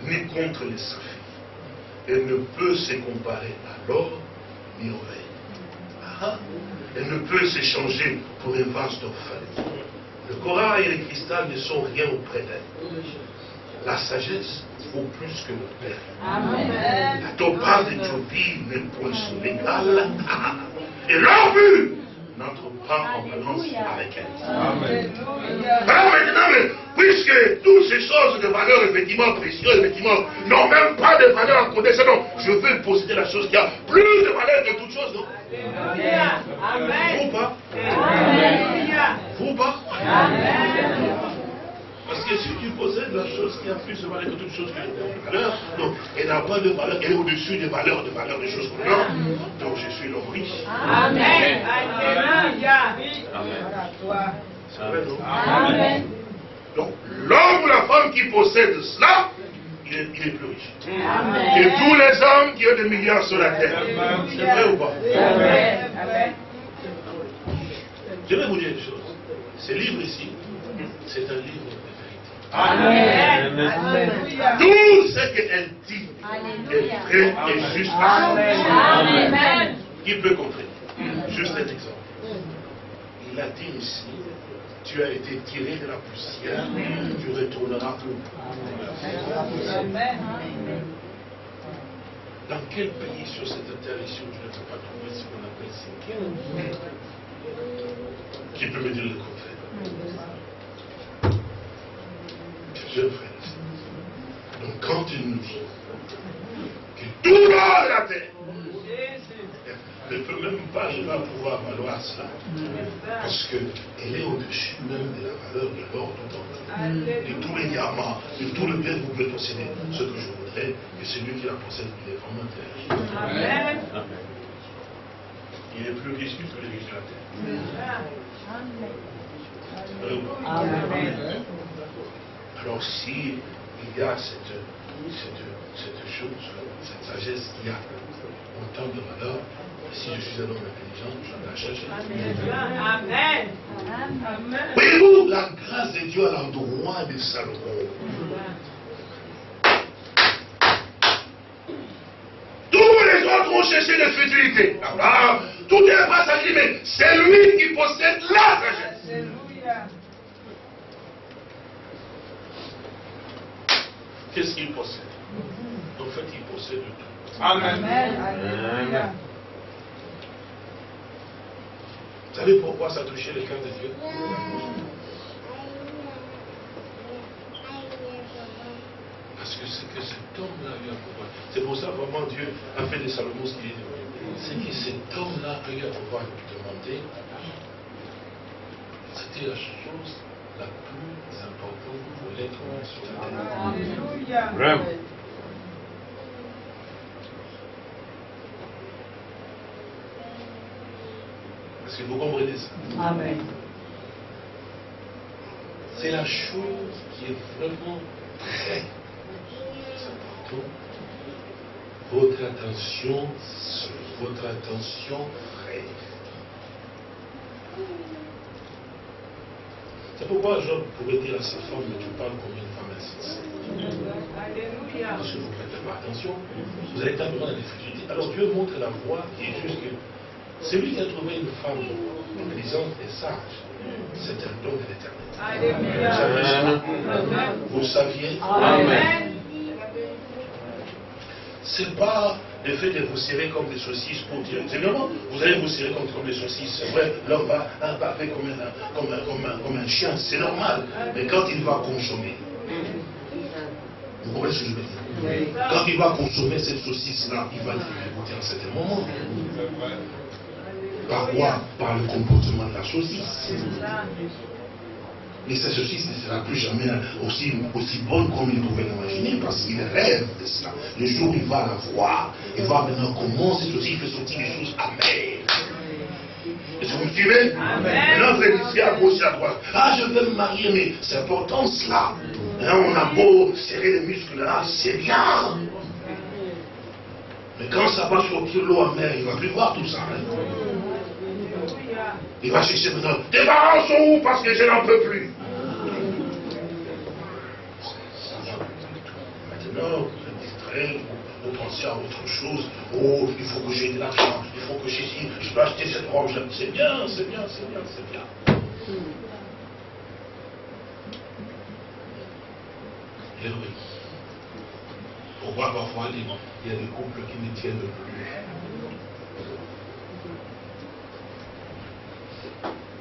Speaker 1: ni contre les saphirs. Elle ne peut se comparer à l'or ni au ah, Elle ne peut s'échanger pour un vase d'orphelin. Le corail et le cristal ne sont rien auprès d'elle. La sagesse vaut plus que le père. Amen. La topaz d'Éthiopie n'est point son égal. Et l'or n'entre pas en balance avec elle. Amen. Alors maintenant, mais, puisque toutes ces choses de valeur effectivement précieuses, effectivement, n'ont même pas de valeur en côté, non, je veux posséder la chose qui a plus de valeur que toute chose, non? Amen. Vous pas? Amen. Vous pas? Amen. Parce que si tu possèdes la chose qui a plus de valeur que toute chose qui a de valeur, non, elle n'a pas de valeur, elle est au-dessus des valeurs, de valeurs des choses qu'on a. Donc je suis l'homme riche. Amen. Alléluia. Amen. C'est vrai, non Amen. Donc l'homme ou la femme qui possède cela, il est, il est, plus riche. Amen. Que tous les hommes qui ont des milliards sur la terre. C'est vrai ou pas? Amen. Je vais vous dire une chose. Ce livre ici, c'est un livre Amen. Tout ce qu'elle dit est vrai et juste. Amen. Qui peut comprendre Juste un exemple. Il a dit ici, tu as été tiré de la poussière, tu retourneras où Amen. Dans quel pays sur cette terre ici où tu ne peux pas trouver ce qu'on appelle cinquième Qui peut me dire le contraire? Je frère. Donc quand il nous dit que tout va de la terre ne peut même pas arriver à pouvoir valoir cela. Parce qu'elle est au-dessus même de la valeur de l'or tout entier. De tous les diamants, de tout le bien que vous pouvez posséder. Ce que je voudrais, que celui qui la possède, il est vraiment terrible. Amen. Il est plus riche que les riches de la terre. Amen. Alors si il y a cette, cette, cette chose, cette sagesse qu'il y a autant de valeur, si je suis un homme intelligent, je la cherche. Amen. Amen. Voyez-vous la grâce de Dieu à l'endroit de Salomon. Tous les autres ont cherché la futilité. tout est pas sacré, mais c'est lui qui possède la sagesse. Alléluia. Qu'est-ce qu'il possède En fait, il possède tout. Amen. Amen. Vous savez pourquoi ça touchait le cœur de Dieu Parce que c'est que cet homme-là a eu à pouvoir. C'est pour ça vraiment Dieu a fait de Salomon ce qu'il est devenu. C'est que cet homme-là a eu à pouvoir demander. C'était la chose la plus importante pour Alléluia. Est-ce que vous comprenez ça Amen. C'est la chose qui est vraiment très importante. Votre attention, votre attention frère. C'est pourquoi Job pouvait dire à sa femme, mais tu parles comme une femme insensée. Que vous ne prêtez pas attention, vous allez tellement dans la difficulté. Alors Dieu montre la voie qui est juste que celui qui a trouvé une femme intelligente et sage, c'est un don de l'éternel. Vous saviez Amen. C'est pas le fait de vous serrer comme des saucisses pour dire. C'est vraiment, vous allez vous serrer comme, comme des saucisses. C'est vrai, l'homme va, va faire comme un, comme, un, comme, un, comme un chien, c'est normal. Mais quand il va consommer, vous comprenez ce que je veux dire? Quand il va consommer cette saucisse-là, il va l'écouter à un certain moment. Par quoi? Par le comportement de la saucisse. Et cette saucisse ne sera plus jamais aussi, aussi bonne comme il pouvait l'imaginer parce qu'il rêve de cela. Le jour où il va la voir, il va maintenant comment cette saucisse fait sortir des choses amères. Est-ce que vous me suivez? Maintenant, vous êtes ici à gauche et à droite. Ah, je veux me marier, mais c'est important cela. Hein, on a beau serrer les muscles là, c'est bien. Mais quand ça va sortir l'eau amère, il ne va plus voir tout ça. Hein. Il va chercher maintenant, tes parents sont où parce que je n'en peux plus. Maintenant, vous êtes distrait, vous pensez à autre chose. Oh, il faut que j'ai de l'argent, il faut que j'ai je peux acheter cette robe. C'est bien, c'est bien, c'est bien, c'est bien. Et oui. Pourquoi parfois il y a des couples qui ne tiennent plus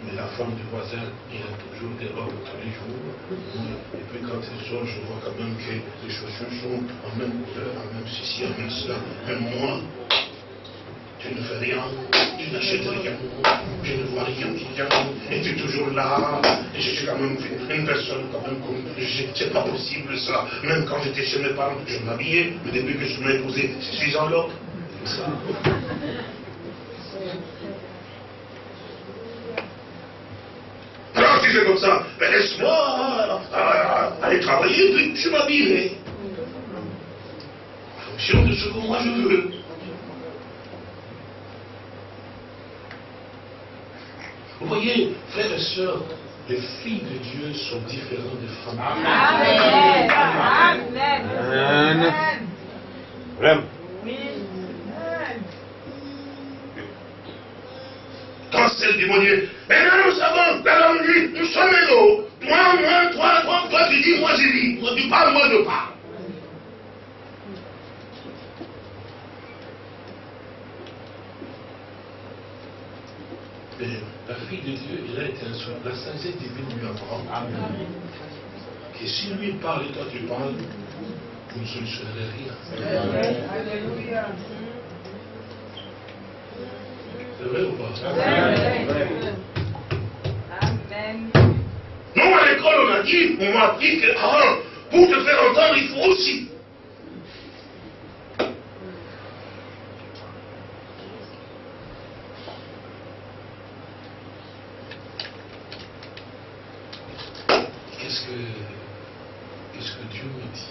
Speaker 1: Mais la femme du voisin, il a toujours des robes tous les jours. Et puis quand elle sort, je vois quand même que les chaussures sont en même couleur, en même ceci, en même cela. Même moi, tu ne fais rien, tu n'achètes rien, je ne vois rien qui vient, et tu es toujours là, et je suis quand même une personne quand même comme, c'est pas possible ça, même quand j'étais chez mes parents, je m'habillais, le début que je m'imposais, je suis en l'ordre. Comme ça, ben laisse-moi aller travailler, puis je m'habillerai. En fonction de ce que moi je veux. Vous voyez, frères et sœurs, les filles de Dieu sont différentes des femmes. Amen. Amen. Amen. C'est le démonier. Maintenant, nous savons, la langue dit, nous sommes égaux. Toi, moi, toi, toi, toi, tu dis, moi, je dis. Moi, tu parles, moi, je parle. Mais la fille de Dieu, il a été un La sagesse divine lui apprend. Amen. Que si lui parle et toi tu parles, vous ne solutionnerez rien. Alléluia. C'est vrai ou pas? Amen. Non, à l'école, on a dit, on m'a appris que ah, pour te faire entendre, il faut aussi. Qu'est-ce que, qu'est-ce que Dieu me dit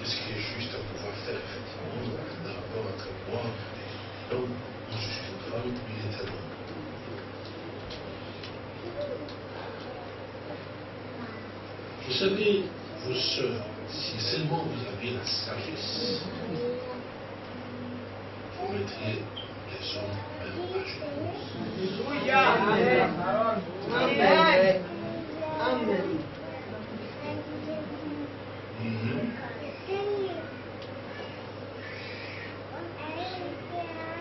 Speaker 1: Qu'est-ce qui est juste à pouvoir faire, effectivement, dans rapport entre moi et l'homme je suis une femme, lui est un homme. Vous savez, vos soeurs, si seulement vous aviez la sagesse, vous mettriez les hommes même à genoux. Amen. Amen. Amen.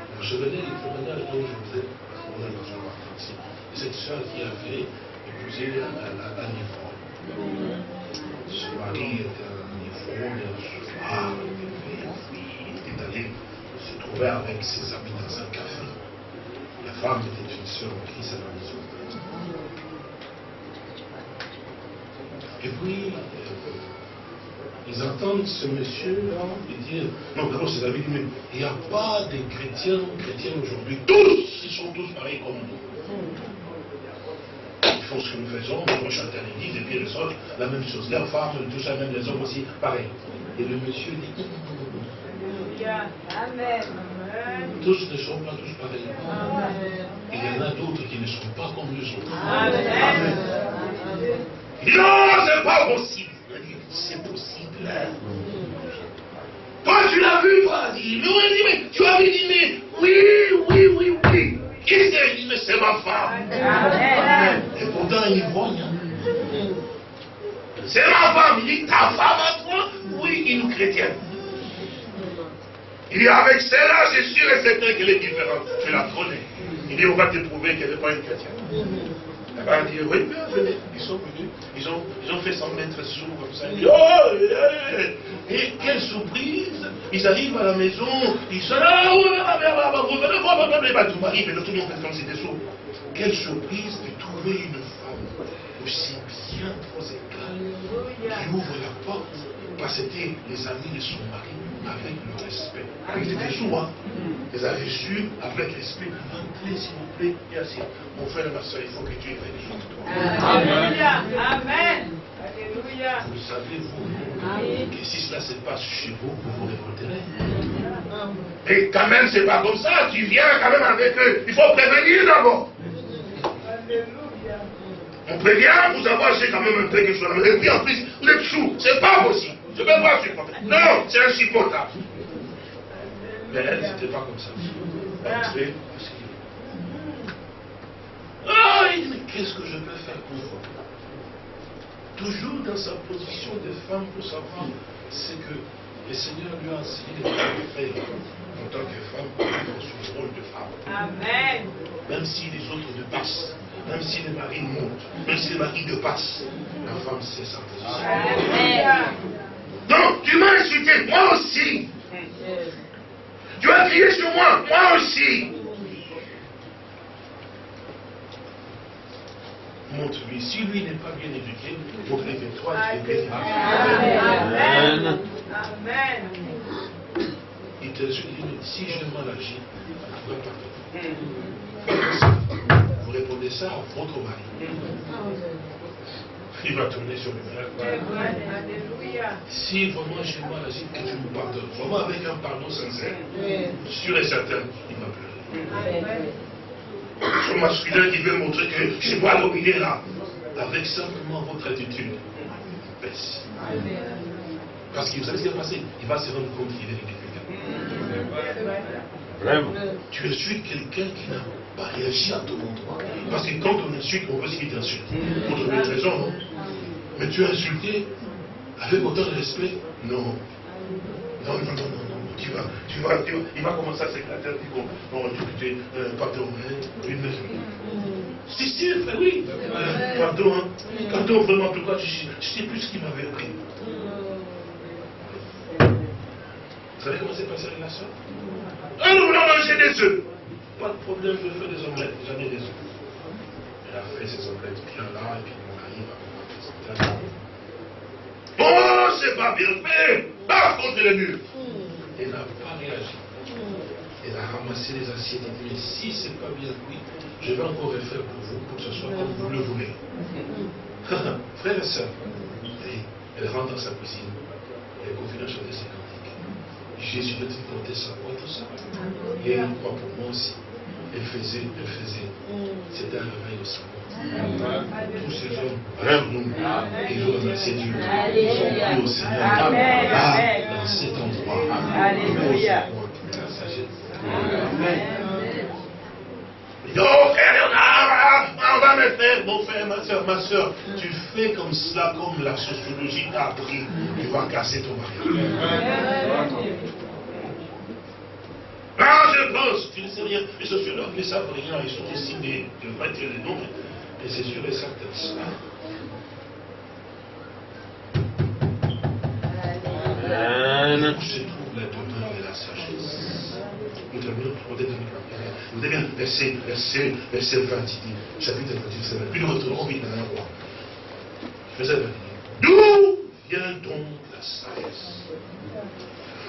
Speaker 1: Vous vous souvenez du témoignage dont je vous ai parlé dans partie Cette soeur qui avait épousé un niveau. Niveau, un soir, il était allé se trouver avec ses amis dans un café. La femme était une soeur en Christ à la maison. Et puis, ils entendent ce monsieur-là dire, non, d'abord ses amis disent, mais il n'y a pas de chrétiens, chrétiens aujourd'hui. Tous, ils sont tous pareils comme nous. Ce que nous faisons, nous l'église, et puis les autres, la même chose. Les femmes, tout ça, même les hommes aussi, pareil. Et le monsieur dit, Amen. Tous ne sont pas tous pareils. Amen. Il y en a d'autres qui ne sont pas comme les autres. Amen. Amen. Non, c'est pas possible. C'est possible. Toi, tu l'as vu, toi, dit, mais mais tu as vu, dit, mais oui, oui, oui, oui. Qui c'est dit, mais c'est ma femme. Et pourtant, il voit. C'est ma femme. Il dit, ta femme à toi? Oui, une chrétienne. Il dit, avec celle-là, c'est sûr et certain qu'elle est différente. Tu la connais. Il dit, on va te prouver qu'elle n'est pas une chrétienne. Elle dire, oui, bien, venez. Ils sont venus, ils ont, ils ont fait s'en mettre sous comme ça. oh, et quelle surprise Ils arrivent à la maison, ils sont là, tout m'arrive, et tout le monde fait comme c'était sourd. Quelle surprise de trouver une femme aussi bien prosecale qui ouvre la porte, parce que c'était les amis de son mari avec le respect. Ils étaient hein. Ils avaient su avec respect. Entrez, s'il vous plaît, et assis. Mon frère et ma soeur, il faut que Dieu bénisse toi. Alléluia. Amen. Alléluia. Vous savez, vous, que si cela se passe chez vous, vous vous révolterez. Et quand même, c'est pas comme ça. Tu viens quand même avec eux. Il faut prévenir d'abord. Alléluia. On prévient, vous c'est quand même un peu quelque chose. Et puis en plus, vous êtes sous. C'est pas possible. Je ne peux pas supporter. Non, c'est insupportable. Mais elle, c'était pas comme ça. Entrer, ah, mais qu'est-ce que je peux faire pour vous Toujours dans sa position de femme pour savoir, c'est que le Seigneur lui a enseigné de faire en tant que femme dans son rôle de femme. Amen. Même si les autres ne passent, même si le mari monte, même si le mari ne passe, la femme sait sa position. Amen. Non, tu m'as insulté, moi aussi. Tu as crié sur moi, moi aussi. Montre-lui, si lui n'est pas bien éduqué, montre que toi, tu es bien éduqué. Amen. Amen. Il te dit, si je mal agi, vous répondez ça à votre mari il va tourner sur lui-même. Si vraiment j'ai mal agi, que tu me pardonnes, vraiment avec un pardon sincère, sûr et certain, il va pleurer. Son masculin qui veut montrer que je dois dominer là, avec simplement votre attitude, baisse. Parce que vous savez ce qui va passer? Il va se rendre compte qu'il est ridicule. Tu insultes quelqu'un qui n'a pas réagi à ton endroit. Parce que quand on insulte, on veut ce qu'il t'insulte. Pour trouver une raison, non Mais tu as insulté avec autant de respect Non. Non, non, non, non, non. Tu vas, tu vas, tu vas. Il va commencer à s'éclater. Il dit bon, tu es euh, pardon, hein, une Si, si, oui. Euh, pardon, hein. Pardon, vraiment, pourquoi je ne sais plus ce qu'il m'avait pris. Vous savez comment s'est passé la relation? Ah, nous voulons manger des œufs. Pas de problème, je fais des omelettes. J'en ai des œufs. Elle a fait ses omelettes bien là, et puis mon mari va commencer. Oh, c'est pas bien fait. Par contre le mur. Elle n'a pas réagi. Elle a ramassé les assiettes et dit, mais si c'est pas bien cuit, je vais encore refaire pour vous, pour que ce soit comme vous le voulez. Frère et soeur, elle rentre dans sa cuisine, elle continue à chanter ses cantiques. Jésus a dit porter sa voix, tout ça. Et elle croit pour moi aussi. Elle faisait, elle faisait. C'était un réveil au savoir. Tous ces hommes, rêvent nous, et je remercie Dieu. Ils sont pris au Seigneur. Là, dans cet endroit. Alléluia. La sagesse. Amen. Frère on va me faire, mon frère, ma soeur, ma soeur, tu fais comme cela, comme la sociologie t'a appris, tu vas casser ton mariage. Ah, je pense, tu ne sais rien. Les sociologues ne savent rien, ils sont ici des, je ne vais pas dire les noms, et c'est sûr et certain ça. Où se trouve la demeure de la sagesse? Nous terminons, on Vous avez bien, verset, verset, verset 20, il dit, chapitre 28, verset 20. Puis nous retournons vite dans un roi. Verset 20. D'où vient donc la sagesse?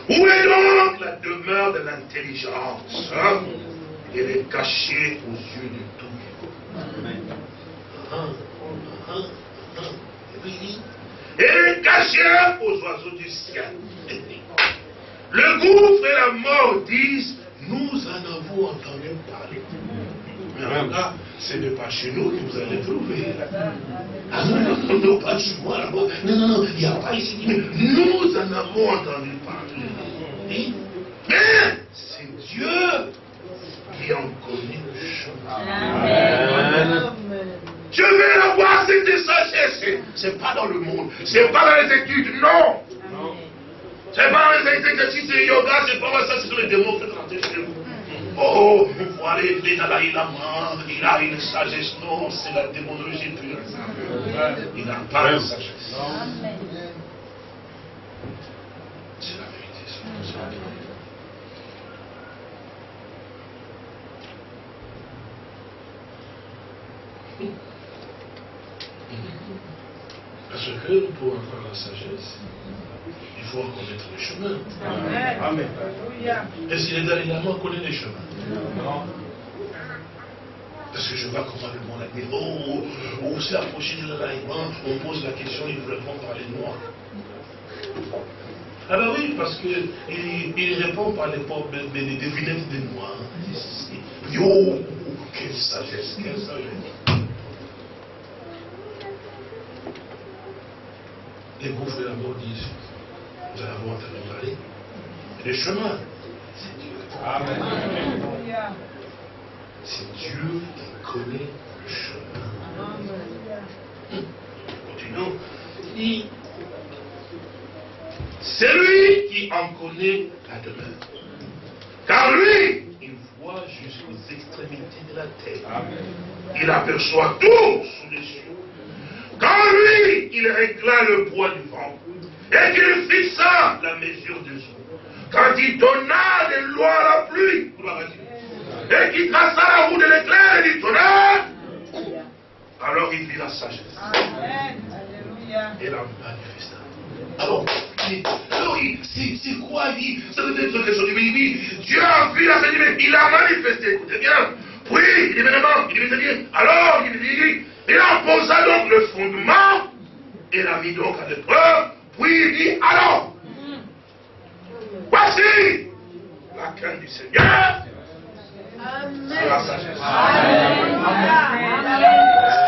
Speaker 1: Où est donc la demeure de l'intelligence hein? Elle est cachée aux yeux de tous. Et est cachée aux oiseaux du ciel. Le gouffre et la mort disent, nous en avons entendu parler. Mais là, ce n'est pas chez nous que vous allez trouver. Ah non, non, non, non pas chez moi là-bas. Non, non, non, il n'y a pas ici. Mais nous en avons entendu parler. Mais c'est Dieu qui en connaît le chemin. Amen. Je vais avoir cette sagesse. C'est pas dans le monde. C'est pas dans les études. Non. C'est pas dans les exercices de yoga. C'est pas ça. C'est dans les démons qui rentrer chez vous. Oh, vous voyez, il a, il a, il a une sagesse. Non, c'est la démonologie pure. Il n'a pas de sagesse. C'est la vérité. Parce que pour avoir la sagesse, il faut connaître le chemin. Amen. Est-ce qu'il est dans l'élément connaît les chemins? Non. Parce que je vois comment le monde a dit, oh, on s'est approché de l'enlèvement, on pose la question, il vous répond par les noirs. Ah ben oui, parce qu'il il répond par les, des devinettes des noirs. Yo, quelle sagesse, quelle sagesse. les gouffres de la mort disent, nous allons entendu parler. Le chemin, c'est Dieu. Amen. C'est Dieu qui connaît le chemin. Continuons. Il c'est lui qui en connaît la demeure. Car lui, il voit jusqu'aux extrémités de la terre. Il aperçoit tout sous les cieux. Quand lui, il régla le poids du vent, et qu'il fixa la mesure des eaux, quand il donna des lois à la pluie, et qu'il traça la roue de l'éclair et du tonnerre, alors il vit la sagesse. Et la manifesta. Alors, alors c'est quoi dit Ça veut dire quelque chose. Il dit, Dieu a vu la sagesse, il a manifesté. Écoutez bien. Oui, il dit vraiment, il dit bien. Alors, il dit, il en posa donc le fondement et l'a mis donc à l'épreuve. Puis il dit alors, voici la crainte du Seigneur. C'est la sagesse.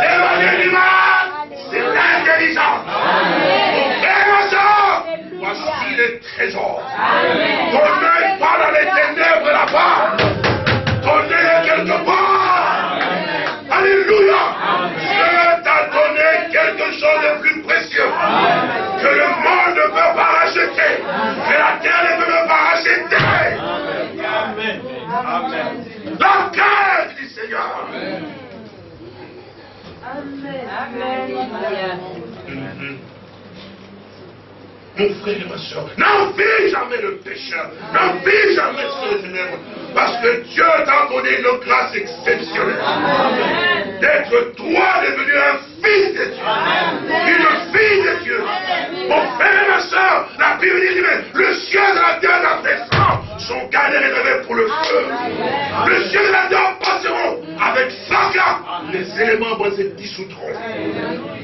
Speaker 1: Éloigné du mal, c'est l'intelligence. trésor. Ton œil parle à les ténèbres là-bas. Ton œil est quelque part. Alléluia. Dieu t'a donné quelque chose de plus précieux que le monde ne peut pas racheter, que la terre ne peut pas racheter. Amen. Amen. La terre du Seigneur.
Speaker 2: Amen. Amen.
Speaker 1: Mm-hmm. Mon frère et ma soeur, n'envie jamais le pécheur, n'envie jamais ce les ténèbres, parce que Dieu t'a donné une grâce exceptionnelle. D'être toi devenu un fils de Dieu, une fille de Dieu. Mon frère et ma soeur, la Bible dit, mais le ciel de la terre la descend, sont gardés réservés pour le feu. Le ciel de la terre passeront avec fracas, les éléments vont se dissoudront.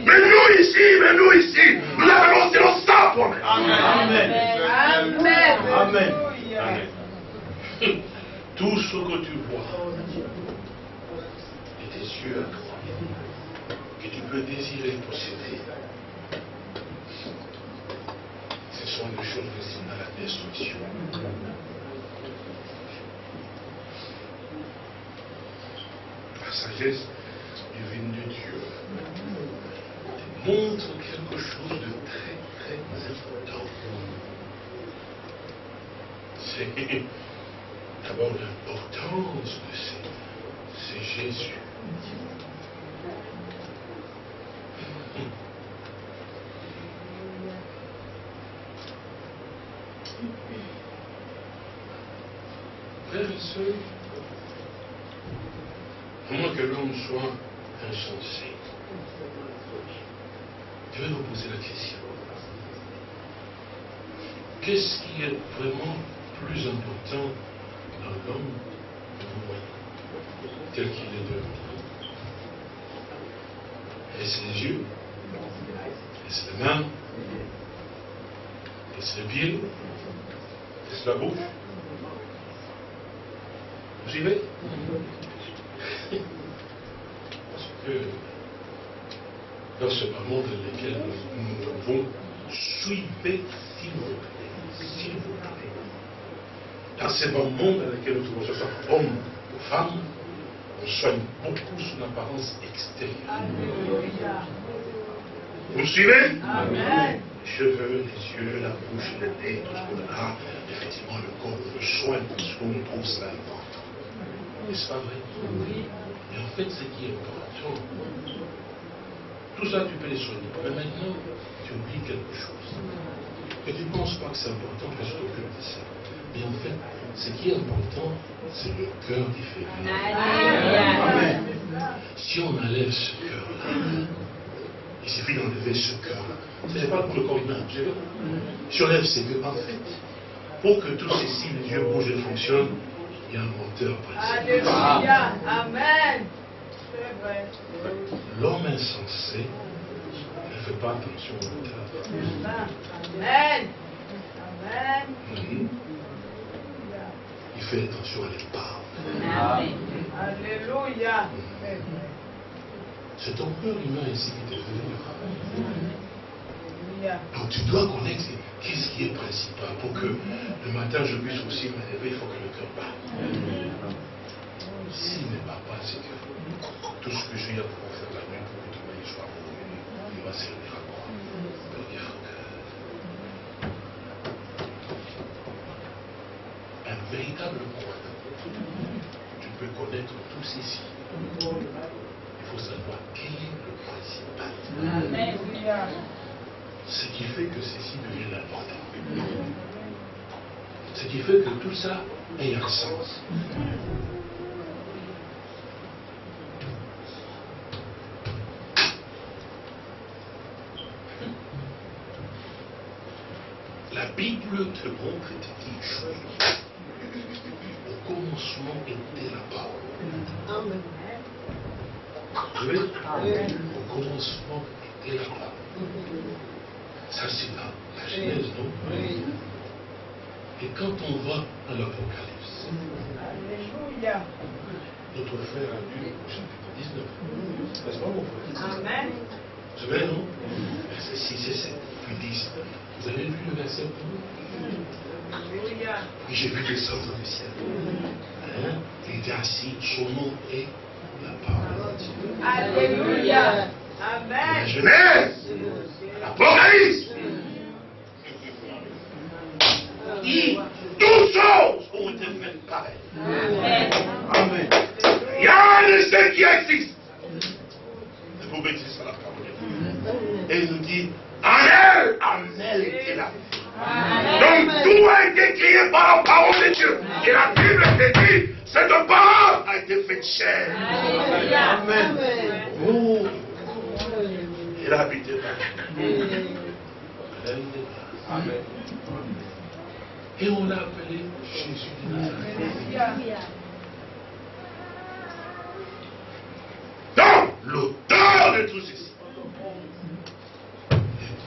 Speaker 1: Mais nous ici, mais nous ici, nous avons selon ça pour
Speaker 2: Amen. Amen.
Speaker 1: Amen. Tout ce que tu vois, et tes yeux que tu peux désirer posséder, sont les choses qui à la destruction. La sagesse divine de Dieu montre quelque chose de très, très important. C'est d'abord l'importance de c'est Jésus. Frères et sœurs, moins que l'homme soit insensé, je vais vous poser la question. Qu'est-ce qui est vraiment plus important dans l'homme tel qu'il est devenu? Est-ce les yeux? Est-ce les Est-ce les pieds Est-ce la bouche Vous suivez Parce que dans ce moment dans lequel nous devons suivre, s'il vous plaît, s'il vous plaît. Dans ce moment dans lequel nous devons, ce soit homme ou femme, on soigne beaucoup son apparence extérieure. Vous suivez
Speaker 2: Amen.
Speaker 1: Les cheveux, les yeux, la bouche, le nez, tout ce qu'on a, effectivement, le corps, le soin, parce qu'on trouve ça important. N'est-ce pas vrai?
Speaker 2: Oui.
Speaker 1: Mais en fait, ce qui est important, tout ça, tu peux les soigner. Mais maintenant, tu oublies quelque chose. Et tu ne penses pas que c'est important que je t'occupe de ça. Mais en fait, ce qui est important, c'est le cœur qui fait.
Speaker 2: Amen.
Speaker 1: Si on enlève ce cœur-là, il suffit d'enlever ce cœur-là. Ce n'est pas pour le corps humain. vous savez. Si on enlève ces cœurs, en fait, pour que tous ces signes, les yeux bougent et fonctionnent, il y a un moteur.
Speaker 2: Alléluia. Amen. C'est vrai.
Speaker 1: L'homme insensé ne fait pas attention au moteur.
Speaker 2: Amen. Amen.
Speaker 1: Mhm. Il fait attention à l'épave.
Speaker 2: Amen. Alléluia.
Speaker 1: C'est ton cœur humain ici qui te vivre.
Speaker 2: Alléluia.
Speaker 1: Donc tu dois connaître qu'est-ce qui est principal pour que le matin je puisse aussi me lever, il faut que le cœur bat. S'il ne bat pas, c'est que tout ce que j'ai à pouvoir faire la nuit pour que demain il soit revenu, il va servir à quoi Donc il faut que. Un véritable croyant, tu peux connaître signes. Il faut savoir quel est le principal. Ce qui fait que ceci devient important. Ce qui fait que tout ça ait un sens. La Bible te montre et te dit une chose. Au commencement était la parole. Vous voyez Au commencement était la parole. Ça, c'est la, la Genèse, non? Et quand on va à l'Apocalypse,
Speaker 2: Alléluia.
Speaker 1: notre frère a lu au chapitre 19. N'est-ce pas, mon frère?
Speaker 2: Amen.
Speaker 1: Vous savez, non? Verset 6 et 7, puis 10. Vous avez lu le verset?
Speaker 2: Alléluia.
Speaker 1: Puis j'ai vu descendre du ciel. Hein? Il était assis, son nom est la parole.
Speaker 2: Alléluia. Amen.
Speaker 1: Genèse. L'Apocalypse. Dit toutes choses ont été faites pareilles. Amen. Amen. Rien de ce qui existe ne vous bêtise à la parole. Et il nous dit, en elle, en elle était. Donc tout a été créé par la parole de Dieu. Et la Bible te dit, cette parole a été faite chair. Amen. Il a habité là. Amen. Et on l'a appelé Jésus de Nazareth. Donc, l'auteur de tout ceci. Et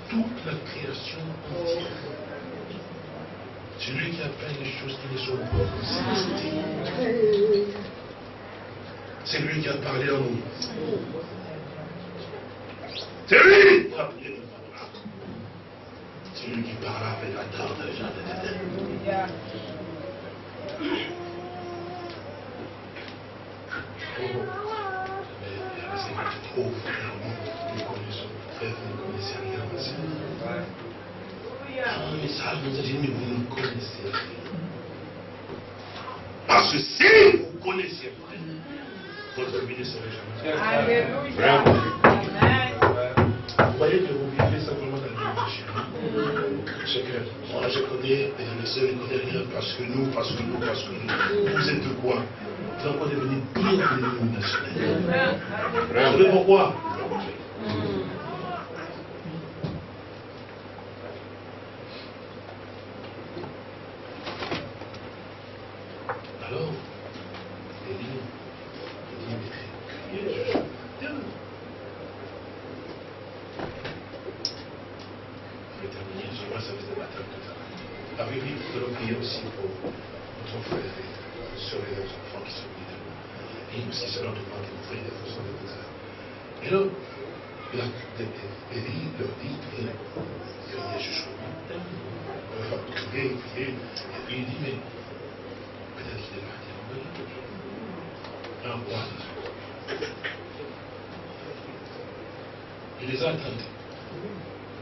Speaker 1: toute la création entière. C'est lui qui appelle les choses qui ne sont pas C'est lui qui a parlé en nous. C'est lui qui a prié C'est lui qui parla avec la terre de Jean de c'est trop, nous connaissons, frère, vous ne connaissez rien message nous a dit, mais vous ne connaissez rien. Parce que si vous connaissez rien, votre vie ne serait jamais.
Speaker 2: Alléluia.
Speaker 1: Vous voyez que vous vivez simplement dans le péché. C'est que moi je connais, et le Seigneur ne connaît rien parce que nous, parce que nous, parce que nous. Vous êtes de quoi? Vous êtes encore devenu pire que les nationales. Vous savez pourquoi Alors, Élie, Élie criez le jugement. Je vais terminer, je vois ça faisait matin tout lui, nous allons prier aussi pour notre frère et soeur et nos enfants qui sont venus de nous. Et aussi, cela demande de vous prier de façon de vous Et là, la, Élie leur dit, priez, criez Jésus. Euh, criez, priez. Et puis il dit, mais peut-être qu'il est parti en Belgique. Un roi. Il les a attendus.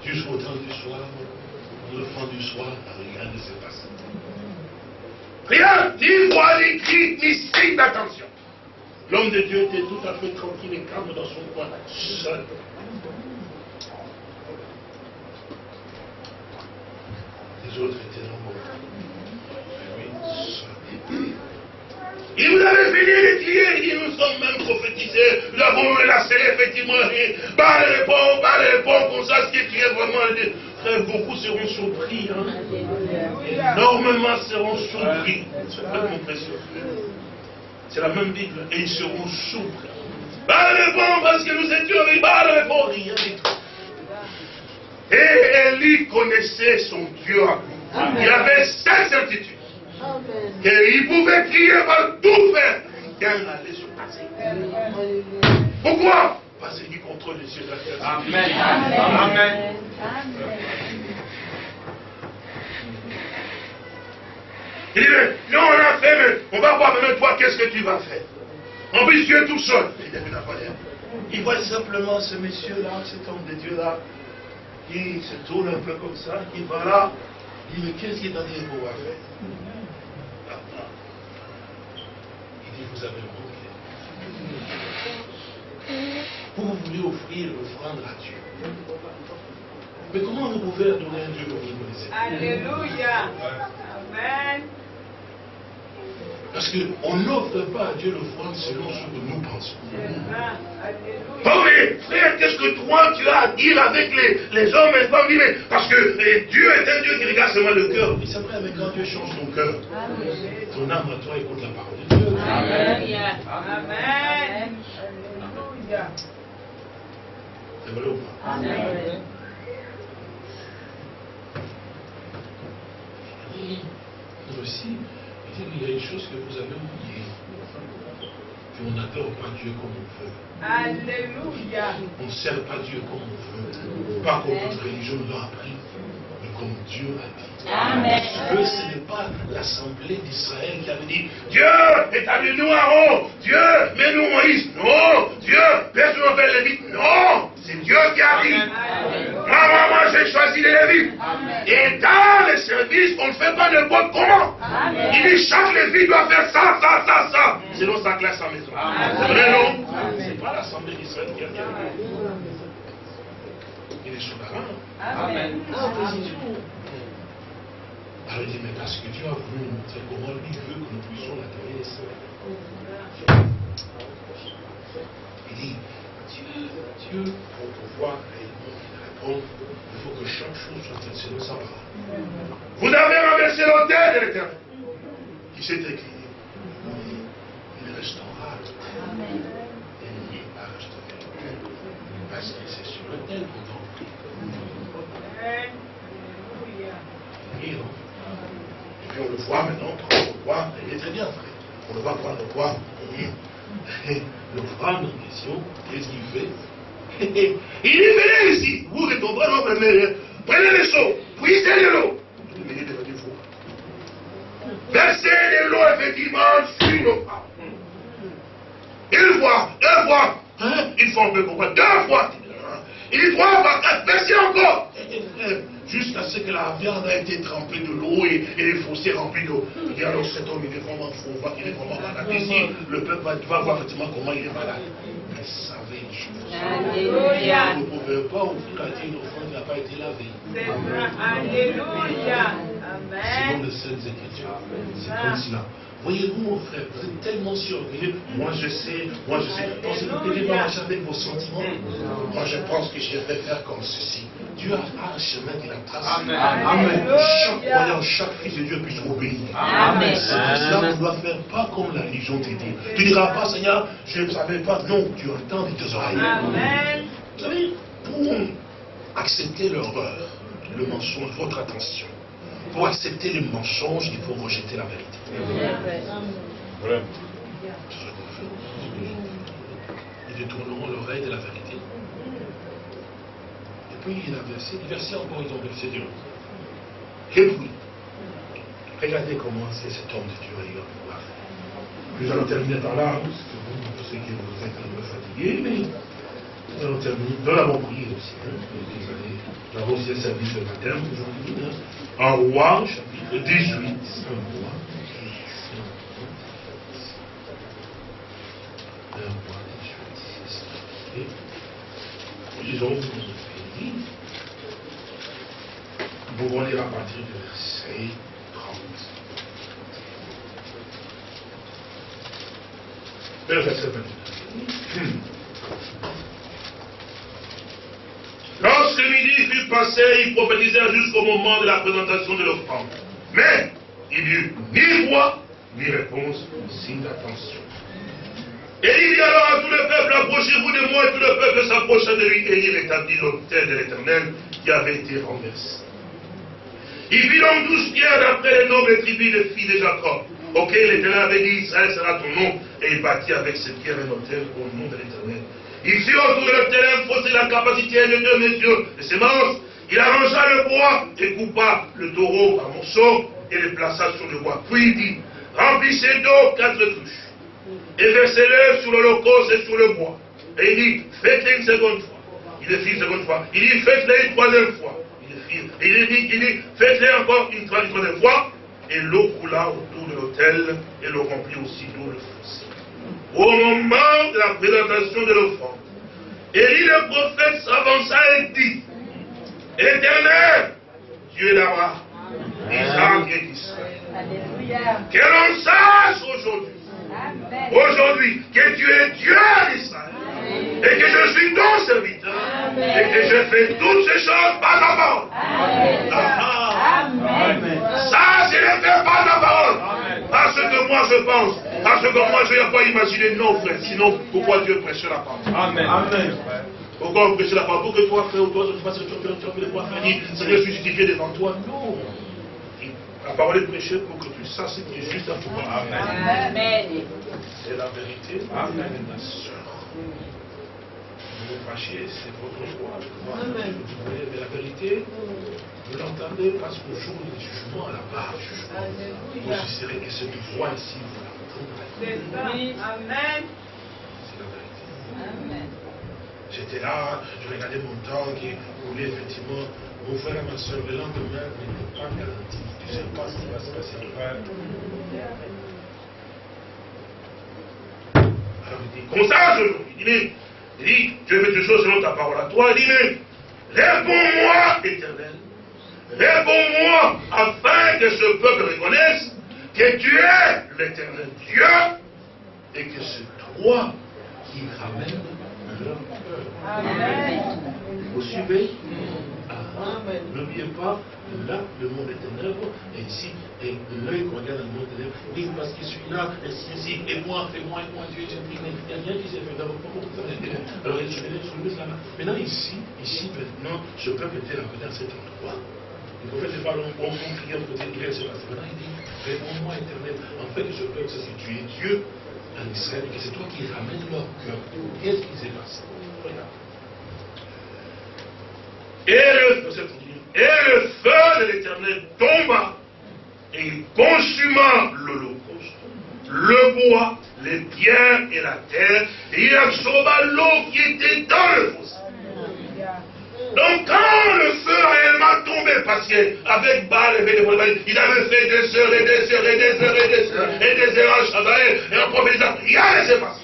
Speaker 1: Jusqu'au temps du soir, le fond du soir, rien ne s'est passé. Rien, ni voix, ni cri, ni signe d'attention. L'homme de Dieu était tout à fait tranquille et calme dans son coin, seul. Les autres étaient nombreux. Il vous avait fini de crier, il nous sommes même prophétisés, nous avons relâché effectivement, et pas de réponse, pas de réponse, comme ça, ce qui est vraiment, frère, beaucoup seront surpris, hein. énormément seront surpris, c'est la même Bible, et ils seront surpris. Pas de réponse, parce que nous étions avec, pas de réponse, rien du tout. Et Élie connaissait son Dieu. Il avait cette certitude. Et il pouvait crier par tout faire. Rien n'allait se passer. Pourquoi? Parce qu'il de la.
Speaker 3: Amen. Amen.
Speaker 1: Il dit, mais non, on a fait, mais on va voir maintenant toi, qu'est-ce que tu vas faire En plus, tu es tout seul. Il dit, mais pas Il voit simplement ce monsieur-là, cet homme de Dieu-là, qui se tourne un peu comme ça, qui va là. Il dit, mais qu'est-ce qu'il est train de pouvoir faire Il dit, vous avez manqué. Vous voulez offrir l'offrande à Dieu. Mais comment vous pouvez donner à Dieu comme vous connaissez
Speaker 2: Alléluia. Amen.
Speaker 1: Parce qu'on n'offre pas à Dieu l'offrande selon ce que nous pensons.
Speaker 2: Alléluia.
Speaker 1: Oh mais frère, qu'est-ce que toi tu as à dire avec les, les hommes et les femmes mais Parce que eh, Dieu est un Dieu qui regarde seulement le cœur. Mais c'est vrai, mais quand Dieu change ton cœur, ton âme à toi écoute la parole de Dieu.
Speaker 2: Amen. Amen.
Speaker 1: Ou pas
Speaker 2: Amen.
Speaker 1: Nous aussi, il y a une chose que vous avez oubliée. Qu'on n'adore pas Dieu comme on veut.
Speaker 2: Alléluia.
Speaker 1: On ne sert pas Dieu comme on veut. Pas comme notre religion nous l'a appris, mais comme Dieu a dit.
Speaker 2: Amen.
Speaker 1: Dieu, ce n'est pas l'assemblée d'Israël qui avait dit Dieu, établis-nous Aaron, Dieu, mets-nous Moïse. Non, Dieu, laisse-nous faire les Lévites. Non, c'est Dieu qui a dit. Moi, moi, moi, j'ai choisi les Lévites. Et dans les services, on ne fait pas n'importe comment. Il dit chaque Lévite doit faire ça, ça, ça, ça. Sinon, ça classe sa maison. C'est vrai, non? C'est pas l'Assemblée d'Israël qui a gagné. Il est souverain.
Speaker 3: Amen.
Speaker 1: Alors il dit, mais parce que Dieu a voulu nous montrer comment lui veut que nous puissions l'adorer. Il dit, Dieu, Dieu, pour pouvoir il faut que chaque chose soit selon sa parole. Vous avez renversé l'autel de l'éternel qui s'est écrit. Il restaurera l'autel. Et il a restauré l'autel. Parce que c'est sur l'autel qu'on doit Oui, non Et puis on le voit maintenant, quand on le voit, il est très bien, frère. On le voit on le voit. Le femme en question, qu'est-ce qu'il fait? Il dit, venez ici, vous et ton frère, prenez, les seaux, puisez de l'eau. Versez de l'eau, effectivement, sur nos femmes. Une fois, deux fois, hein? une fois, on peut comprendre, deux fois. Il dit trois fois, versez encore jusqu'à ce que la viande a été trempée de l'eau et, les fossés remplis d'eau. Dit alors cet homme, il est vraiment fou, il est vraiment malade. Ici, le peuple va, voir effectivement comment il est malade. Une chose. Alléluia. Vous ne pouvez pas ouvrir à Dieu une offrande qui n'a pas été lavée.
Speaker 2: Alléluia. Amen.
Speaker 1: Selon les Saintes Écritures. C'est comme cela. Voyez-vous, mon frère, vous êtes tellement surveillé. Moi, je sais, moi, je sais. Pensez que vous avec vos sentiments? Moi, je pense que je vais faire comme ceci. Dieu a un chemin qu'il a tracé. Amen. Chaque croyant, chaque fils de Dieu puisse obéir. Amen. C'est pour cela qu'on doit faire pas comme la religion te dit. Tu ne diras pas, Seigneur, je ne savais pas. Non, tu entends de tes oreilles.
Speaker 2: Amen.
Speaker 1: Vous savez, pour accepter l'horreur, le mensonge, votre attention. Pour accepter le mensonge, il faut rejeter la vérité. Ils détourneront l'oreille de la vérité. Puis il a versé, il versait encore, ils ont versé de l'eau. Puis, regardez comment c'est cet homme de Dieu, pouvoir faire. Nous allons terminer par là, parce que vous, je sais que vous êtes un peu fatigués, mais nous allons terminer. Nous l'avons prié aussi. Hein, nous avons aussi un service de matin aujourd'hui. Hein. En roi, chapitre 18. Un roi. Un roi 18. Et lisons fini. Nous pouvons lire à partir de verset 30. Le verset 29. Lorsque midi fut passé, il prophétisait jusqu'au moment de la présentation de l'offrande. Mais il n'y eut ni voix, ni réponse, signe d'attention. Et il dit alors à tout le peuple, approchez-vous de moi, et tout le peuple s'approcha de lui, et il établit l'autel de l'éternel qui avait été renversé. Il vit donc douze pierres d'après les nobles tribus de filles de Jacob, auxquelles l'éternel avait dit, Israël sera ton nom, et il bâtit avec ces pierres un autel au nom de l'éternel. Il fit autour de un fossé de la capacité de deux mesures de sémence. Il arrangea le bois et coupa le taureau par morceaux et le plaça sur le bois. Puis il dit, remplissez d'eau quatre cruches et versez-le sur l'holocauste et sur le bois. Et il dit, faites-le une seconde fois. Il fit une seconde fois. Il dit, faites-le une troisième fois. Et il dit, il dit faites-le encore une troisième fois. Et l'eau coula autour de l'autel et le remplit aussi d'eau le fossé. Au moment de la présentation de l'offrande, Élie le prophète s'avança et dit, Éternel, Dieu d'Abraham, Isaac et d'Israël, que l'on sache aujourd'hui, aujourd'hui, que tu es Dieu d'Israël, et que je suis ton serviteur, et que je fais toutes ces choses par la parole. Ça, c'est le fait par la parole. Parce que moi je pense, parce que moi je n'ai pas imaginé, non frère, sinon pourquoi Dieu prêche la parole
Speaker 3: Amen. Amen.
Speaker 1: Pourquoi on prêche la parole Pour que toi, frère, ou toi, je fasse que tu as fait pouvoir faire dire, Seigneur, je suis justifié devant toi. Non. La parole est prêchée pour que tu saches ce qui est juste à toi.
Speaker 2: Amen.
Speaker 1: C'est la vérité. Amen, ma soeur. Vous vous fâchez, c'est votre choix. Mais la vérité, vous l'entendez parce qu'au jour du jugement, à la barre du jugement, vous jugerez que cette voix ici, vous la
Speaker 2: C'est ça. Amen.
Speaker 1: C'est la vérité. J'étais là, je regardais mon temps qui voulait effectivement mon frère et ma soeur le lendemain n'était pas garanti. Tu ne sais pas ce qui va se passer. Alors il dit comme ça, je, il dit, il dit, Dieu fait des choses selon ta parole à toi. Il dit, mais réponds-moi, éternel. Réponds-moi afin que ce peuple reconnaisse que tu es l'éternel Dieu et que c'est toi qui ramène leur.
Speaker 2: Amen.
Speaker 1: Vous suivez? N'oubliez pas, là, le monde est ténèbre, et ici, l'œil qu'on regarde dans le monde ténèbre, oui, parce que celui-là, et si, si, et moi, et moi, et moi, Dieu, j'ai pris, mais il n'y a rien qui s'est fait d'abord. Alors, je vais soulever cela. Maintenant, ici, ici, maintenant, ce peuple était là, dans cet endroit. Le prophète n'est pas long, on criait, on faisait, il s'est passé. Maintenant, il dit, réponds-moi, éternel, en fait, ce peuple, c'est que tu es Dieu en Israël, et que c'est toi qui ramènes leur cœur. Qu'est-ce qui s'est passé Regarde. Et le, et le feu de l'éternel tomba et il consuma l'holocauste, le bois, les pierres et la terre, et il absorba l'eau qui était dans le fossé. Donc quand le feu réellement tombé, parce qu'avec Baal il avait fait des heures et des heures et des heures et des heures et des heures Shabbat et en prophétisant, rien ne s'est passé.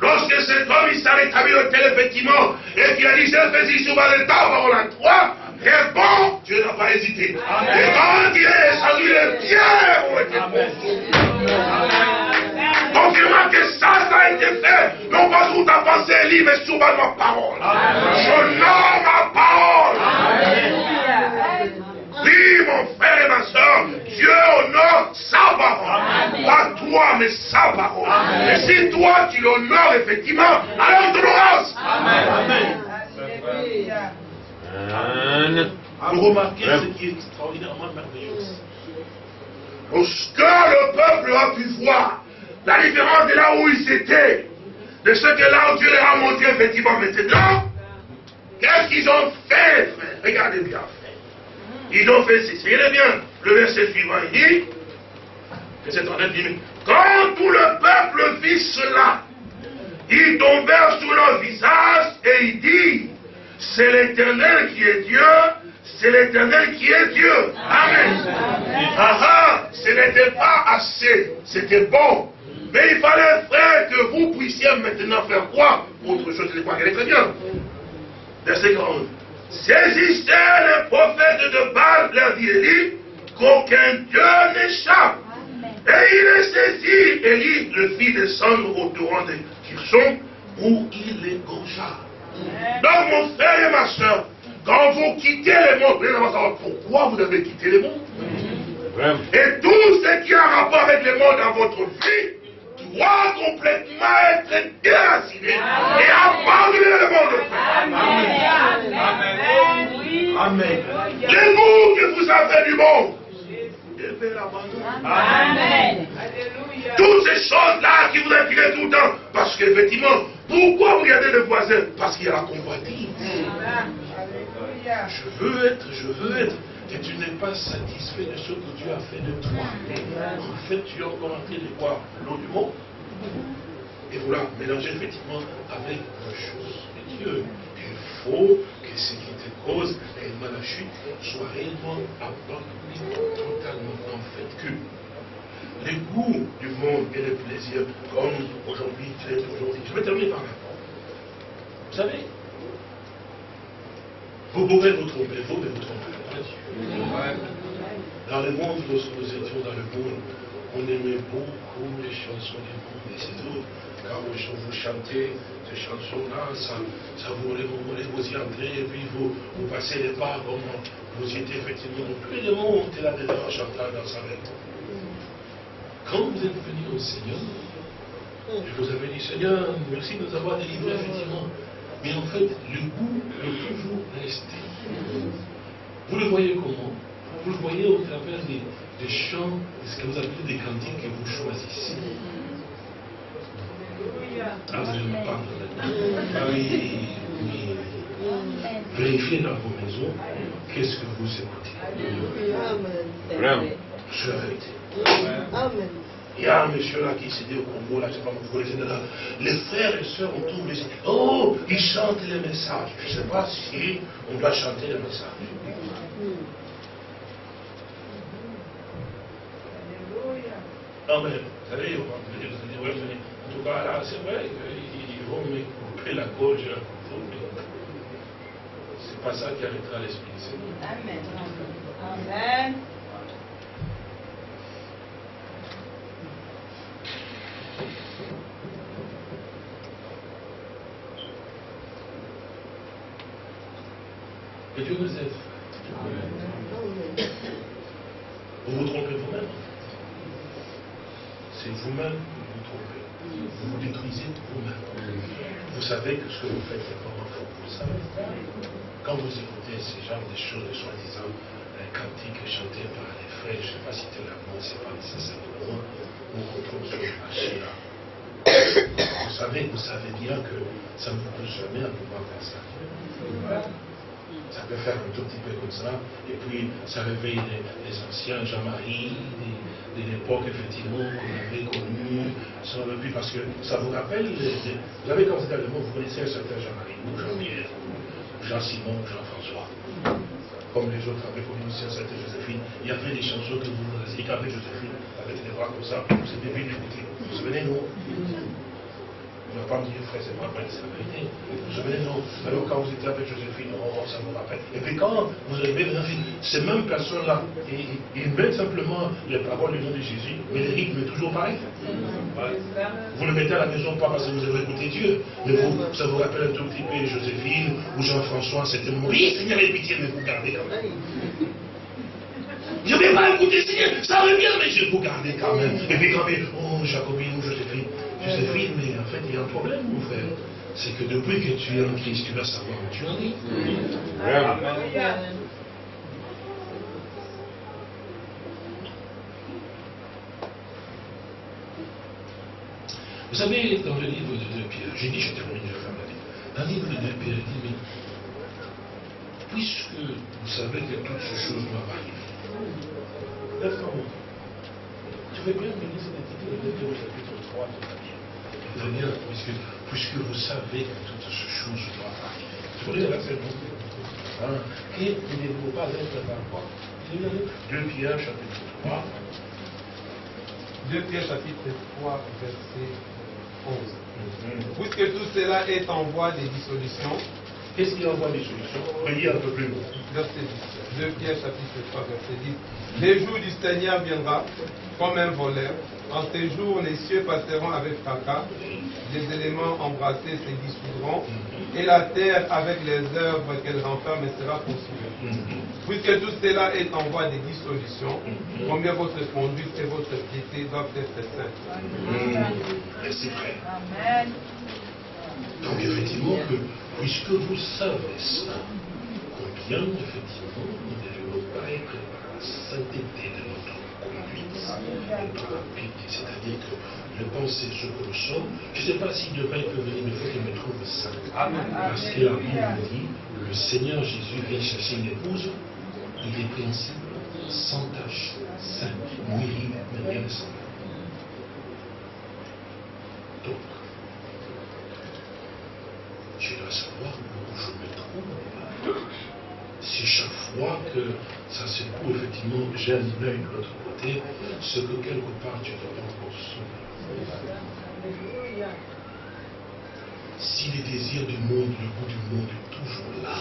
Speaker 1: Lorsque cet homme, il s'est rétabli au tel effectivement, et qu'il a dit, j'ai fait ici souvent le temps, on a trois, réponds, Dieu n'a pas hésité. Et quand il est descendu, les pierres ont été Confirmant que ça, ça a été fait, non pas sous ta pensée, livre, mais sous ma parole. Je nomme ma parole. Oui, mon frère et ma soeur, Dieu honore sa parole. Pas toi, mais sa parole. Et si toi, tu l'honores effectivement, alors tu l'auras. Amen. Vous remarquez ce qui est extraordinairement merveilleux. Lorsque le peuple a pu voir la différence de là où il s'était, de ce que là où Dieu leur a montré effectivement maintenant, qu'est-ce qu'ils ont fait, frère? Regardez bien, frère. Ils ont fait ceci. Regardez bien, le verset suivant, il dit, que c'est en dit, quand tout le peuple vit cela, ils tombèrent sur leur visage et ils disent, c'est l'éternel qui est Dieu, c'est l'éternel qui est Dieu. Amen. Ah ah, ce n'était pas assez, c'était bon. Mais il fallait, frère, que vous puissiez maintenant faire quoi Autre chose, c'est quoi qu'elle est très bien. Verset 40. Saisissez les prophètes de Baal, leur dit Élie, qu'aucun Dieu n'échappe. Et il est saisi, Élie le fit descendre au torrent de Kirson, où il les gongea. Donc, mon frère et ma soeur, quand vous quittez le monde, vous allez savoir pourquoi vous devez quitter le monde. Et tout ce qui a rapport avec le monde dans votre vie doit complètement être déraciné et abandonner le monde.
Speaker 2: Amen.
Speaker 3: Amen. Amen.
Speaker 1: Le goût que vous avez du monde, devez l'abandonner.
Speaker 2: Amen. Alléluia.
Speaker 1: Toutes ces choses-là qui vous attirent tout le temps. Parce qu'effectivement, pourquoi vous regardez le voisin? Parce qu'il y a la convoitise. Je veux être, je veux être. Et tu n'es pas satisfait de ce que Dieu a fait de toi. En fait, tu es encore en train de boire l'eau du monde. Et voilà, mélanger effectivement avec la chose de Dieu. Il faut que ce qui te cause réellement la chute soit réellement abandonné totalement. En fait, que les goûts du monde et les plaisirs, comme aujourd'hui, tu aujourd'hui. Je vais terminer par là. Vous savez, vous pouvez vous tromper, vous, mais vous Dieu. Dans le monde, lorsque nous étions dans le monde, on aimait beaucoup les chansons du monde, et c'est tout. Quand vous, chantez ces chansons-là, ça, ça vous, vous, vous y entrez, et puis vous, vous passez les pas, comme vous y étiez effectivement. Plus le monde était là-dedans en chantant dans sa main. Quand vous êtes venu au Seigneur, et vous avez dit, Seigneur, merci de nous avoir délivrés, effectivement. Mais en fait, le goût est toujours resté. Vous le voyez comment? Vous le voyez au travers des, des chants, ce que vous appelez des cantiques que vous choisissez. Ah, vous allez me. Ah oui, oui. Vérifiez dans vos maisons qu'est-ce que vous écoutez.
Speaker 3: Vraiment.
Speaker 1: C'est la vérité.
Speaker 4: Amen.
Speaker 1: Il y a un monsieur là qui s'est dit au Congo, là, je ne sais pas, vous connaissez là. Les frères et sœurs autour de oh, ils chantent les messages. Je ne sais pas si on doit chanter les messages. Mais, vous savez, vous allez, ouais, venez. voilà, c'est vrai, ils vont me couper la gorge, c'est pas ça qui arrêtera l'Esprit. Amen. Amen. Dieu nous aide. Vous vous trompez vous-même. C'est vous-même que vous vous trompez. Vous vous détruisez vous-même. Vous savez que ce que vous faites, c'est pas faux. Vous savez. Quand vous écoutez ces genres de choses, soi-disant, un cantique chanté par les frères, je ne sais pas si c'est l'amour, ce n'est pas nécessaire pour moi, on retrouve sur le marché là. Vous savez, vous savez bien que ça ne vous peut jamais à pouvoir faire ça. Ça peut faire un tout petit peu comme ça. Et puis, ça réveille les, anciens Jean-Marie, de, l'époque, effectivement, qu'on avait connu. Ça parce que ça vous rappelle, vous avez quand vous êtes allemand, vous connaissez un certain Jean-Marie, ou Jean-Pierre, Jean-Simon, Jean-François. Comme les autres avaient connu aussi un certain Joséphine. Il y avait des chansons que vous avez avec Joséphine, avec des bras comme ça, vous êtes bien. Vous vous souvenez, non ne va pas me dire, frère, c'est pas vrai, c'est la vérité. Vous vous souvenez, non Alors quand vous étiez avec Joséphine, oh, ça vous rappelle. Et puis quand vous maintenant, ces mêmes personnes-là, ils, mettent simplement les paroles du nom de Jésus, mais le rythme est toujours pareil. Vous le mettez à la maison pas parce que vous avez écouté Dieu, mais vous, ça vous rappelle un tout petit peu Joséphine ou Jean-François, c'était oui, Seigneur, aie pitié, mais vous gardez quand même. Je ne vais pas écouter Seigneur, ça bien, mais je vais vous garder quand même. Et puis quand même, oh, Jacobine ou Joséphine, Joséphine, mais il y a un problème, mon frère. C'est que depuis que tu es en Christ, tu vas savoir où tu en es. Vous savez, dans le livre de 2 Pierre, j'ai dit, je termine, je ferme la vie. Dans le livre de 2 Pierre, il dit, mais puisque vous savez que toutes ces choses doivent arriver, laisse-moi Tu veux bien me laisser l'intitulé de 2 au chapitre 3 de la Puisque, puisque vous savez que toutes ces choses doivent arriver. Vous voulez la hein? Et ne vous pas être dans quoi 2 Pierre chapitre 3.
Speaker 4: 2 Pierre chapitre 3, verset 11. Mm-hmm. Puisque tout cela est en voie de dissolution.
Speaker 1: Qu'est-ce qui est en voie de dissolution? Voyez un peu plus loin.
Speaker 4: Verset 10. 2 Pierre chapitre 3, verset 10. Les jours du Seigneur viendra comme un voleur en ces jours, les cieux passeront avec fracas, les éléments embrassés se dissoudront, et la terre, avec les œuvres qu'elle renferme, sera consumée. Puisque tout cela est en voie de dissolution, combien votre conduite et votre piété doivent être saintes.
Speaker 1: Merci frère. Amen. Donc effectivement, que, puisque vous savez ça, combien effectivement nous ne devons pas être la sainteté de notre c'est-à-dire que je pense c'est ce nous sommes. Je ne sais pas si demain il peut venir, il faut qu'il me trouve saint. Parce que la Bible dit, le Seigneur Jésus vient chercher une épouse, il est principe, sans tache, saint, ni mais rien de semblable. Donc, je dois savoir où je me trouve. Si chaque fois que ça se coupe, effectivement, j'ai un œil de l'autre côté, ce que quelque part tu dois encore sauver. Si les désirs du monde, le goût du monde est toujours là,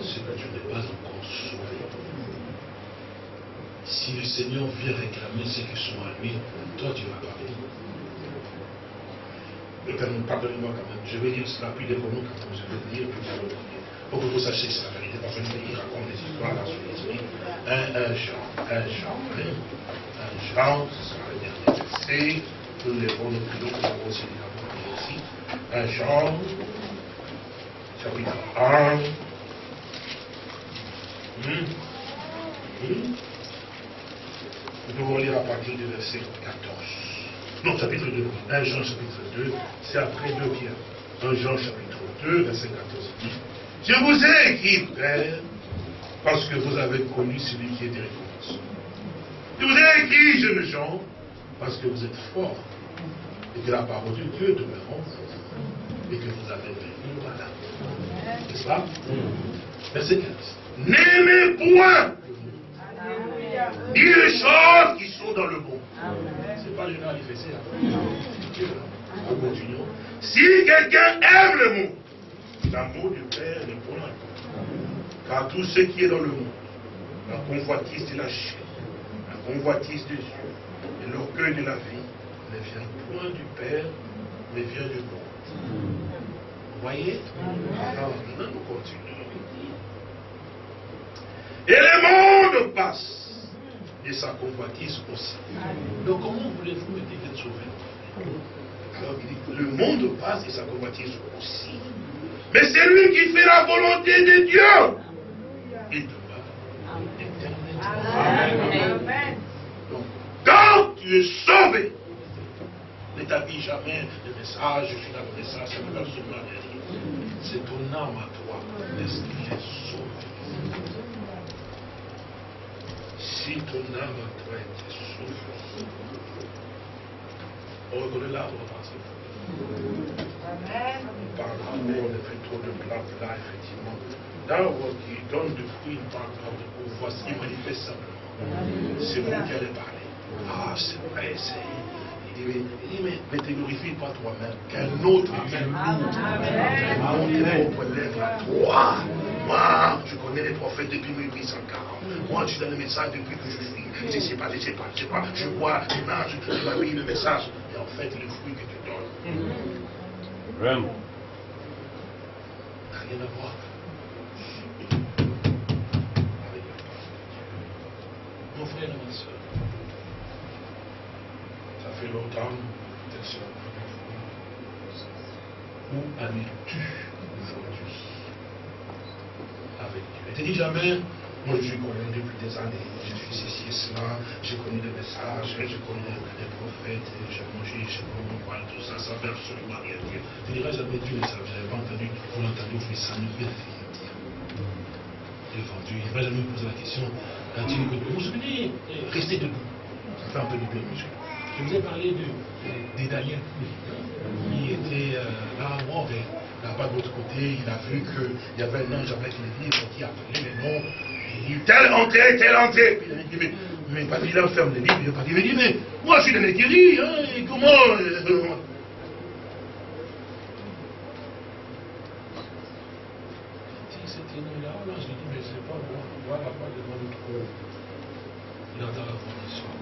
Speaker 1: c'est que tu n'es pas encore sauvé. Si le Seigneur vient réclamer ce qui sont à lui, toi tu vas pas venir. Pardonnez-moi quand même, je vais dire cela, puis des moments quand je vais dire, puis pour que vous sachiez c'est la vérité, parce que il raconte des histoires dans son esprit. Un, Jean, un Jean, un Jean, ce sera le dernier verset, nous lèverons nos plus que nous avons aussi ici. Un Jean, chapitre 1. Hum. Hum. Nous pouvons lire à partir du verset 14. Non, chapitre 2. 1 Jean, chapitre 2, c'est après 2 Pierre. 1 Jean, chapitre 2, verset 14. Je vous ai écrit, frère, parce que vous avez connu celui qui est récompense. Je vous ai écrit, jeunes gens, parce que vous êtes forts, et que la parole de Dieu demeure en vous, et que vous avez vécu voilà. N'est-ce pas? Verset 15. N'aimez point ni les choses qui sont dans le bon. Ce n'est pas le fait ça. Dieu. hein. Nous continuons. Si quelqu'un aime le monde, l'amour du Père est pour là. Car tout ce qui est dans le monde, la convoitise de la chair, la convoitise des yeux et l'orgueil de la vie, ne vient point du Père, mais vient du monde. Vous voyez? Alors, maintenant, nous continuons. Et le monde passe. Et sa convoitise aussi. Donc comment voulez-vous me dire d'être sauvé Alors il dit, le monde passe et sa convoitise aussi. Mais c'est lui qui fait la volonté de Dieu. Il.
Speaker 2: Amen.
Speaker 1: Donc, quand tu es sauvé, ne t'habille jamais le message, je suis dans le message, ça ne absolument rien. C'est ton âme à toi. Est-ce qu'il est sauvé? Si ton âme à toi est sauvée, on reconnaît l'arbre par fruits.
Speaker 2: Amen.
Speaker 1: L'amour, on fait trop de blabla, effectivement. L'arbre qui donne du fruit, il parle pas de voici, il manifeste simplement. C'est vous qui allez parler. Ah, c'est vrai, c'est. Il dit, mais, mais te glorifie pas toi-même, qu'un autre nous. Monter vos lèvres à toi. Moi, je connais les prophètes depuis 1840. Moi, je dans le message depuis que je suis. Je ne sais pas, je ne sais pas, je sais pas. Je vois l'image, je m'habille le message. Et en fait, le fruit que tu donnes N'a rien à voir. Mon frère et ma soeur, ça fait longtemps, tes soeurs, où en es-tu aujourd'hui? Avec Dieu. Et te dis jamais, moi je suis connu depuis des années, je suis ceci et cela, j'ai connu des messages, j'ai connu des prophètes, j'ai mangé, j'ai mon poil, tout ça, ça veut absolument rien dire. Tu diras jamais Dieu ne savait, j'avais pas entendu, vous l'entendez, faites ça ne veut rien dire. Devant Dieu, il ne jamais poser la question, quand il que vous vous souvenez, restez debout, ça fait un peu de bien muscle. Je vous ai parlé Daniel qui était là mort et là-bas de l'autre côté, il a vu qu'il y avait un ange avec les livres qui appelait les noms. Il dit, tel entrée, tel entrée. Puis il a dit, mais, mais pas il ferme les livres. Il a pas dit, mais, moi je suis dans guéris, hein, comment euh, c'était nous là, là, je dis, mais c'est pas moi, voilà pas devant le trône. Il entend la voix du soir.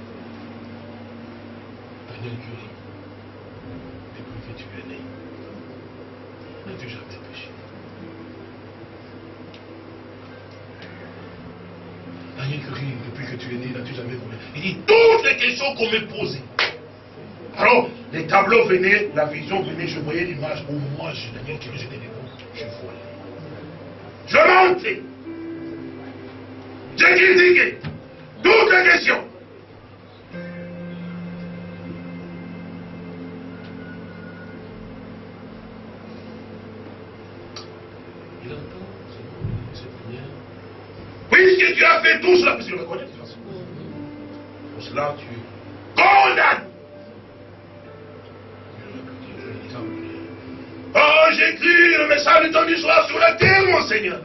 Speaker 1: Daniel Curie, depuis que tu es né, n'as-tu jamais depuis que tu es né, n'as-tu jamais volé Il dit toutes les questions qu'on me posait. Alors, les tableaux venaient, la vision venait, je voyais l'image où moi, je, Daniel Curie, j'étais debout, je volais. Je mentais. J'ai critiqué toutes les questions. Il entend, c'est Puisque tu as fait tout cela, parce qu'il le connaît de toute façon. Pour cela, tu condamnes. Oh, j'écris le message temps du soir sur la terre, mon Seigneur.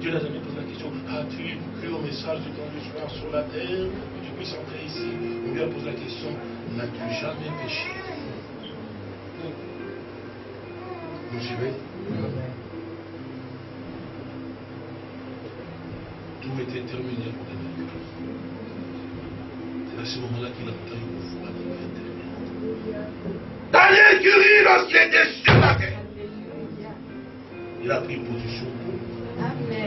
Speaker 1: Dieu n'a jamais posé la question, as-tu écrit le message du temps du soir sur la terre que tu puisses entrer ici On lui a posé la question, n'as-tu jamais péché Vous suivez une voix de l'intérieur. Daniel Curie, lorsqu'il était sur la terre, il a pris position pour.
Speaker 2: Amen.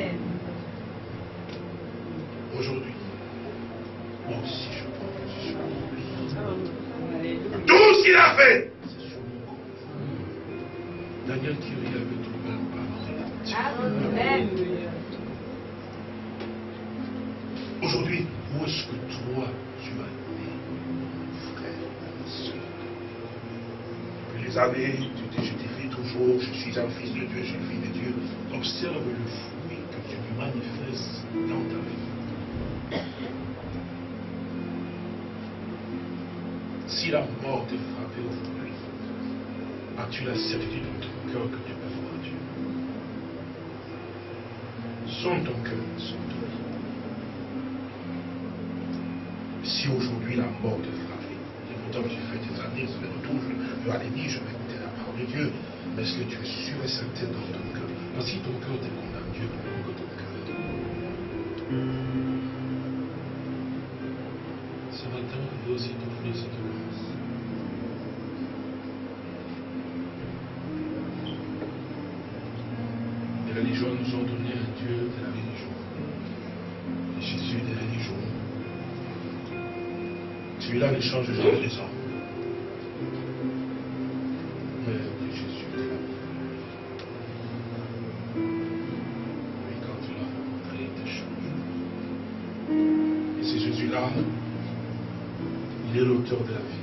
Speaker 1: Années, tu te justifies toujours, je suis un fils de Dieu, je suis le fils de Dieu. Observe le fruit que tu manifestes dans ta vie. Si la mort t'est frappée aujourd'hui, as-tu la certitude dans ton cœur que tu peux voir Dieu? Sonde ton cœur, sonde ton. Si aujourd'hui la mort te frappe, pas dit, je vais écouter la parole de Dieu. Mais est-ce que tu es sûr et certain dans ton cœur? Donc si ton cœur te condamne, Dieu que ton cœur. Ce matin, il veut aussi t'offrir cette grâce. Les religions nous ont donné un Dieu de la religion. Et Jésus des religions. Celui-là ne change jamais les hommes. Il est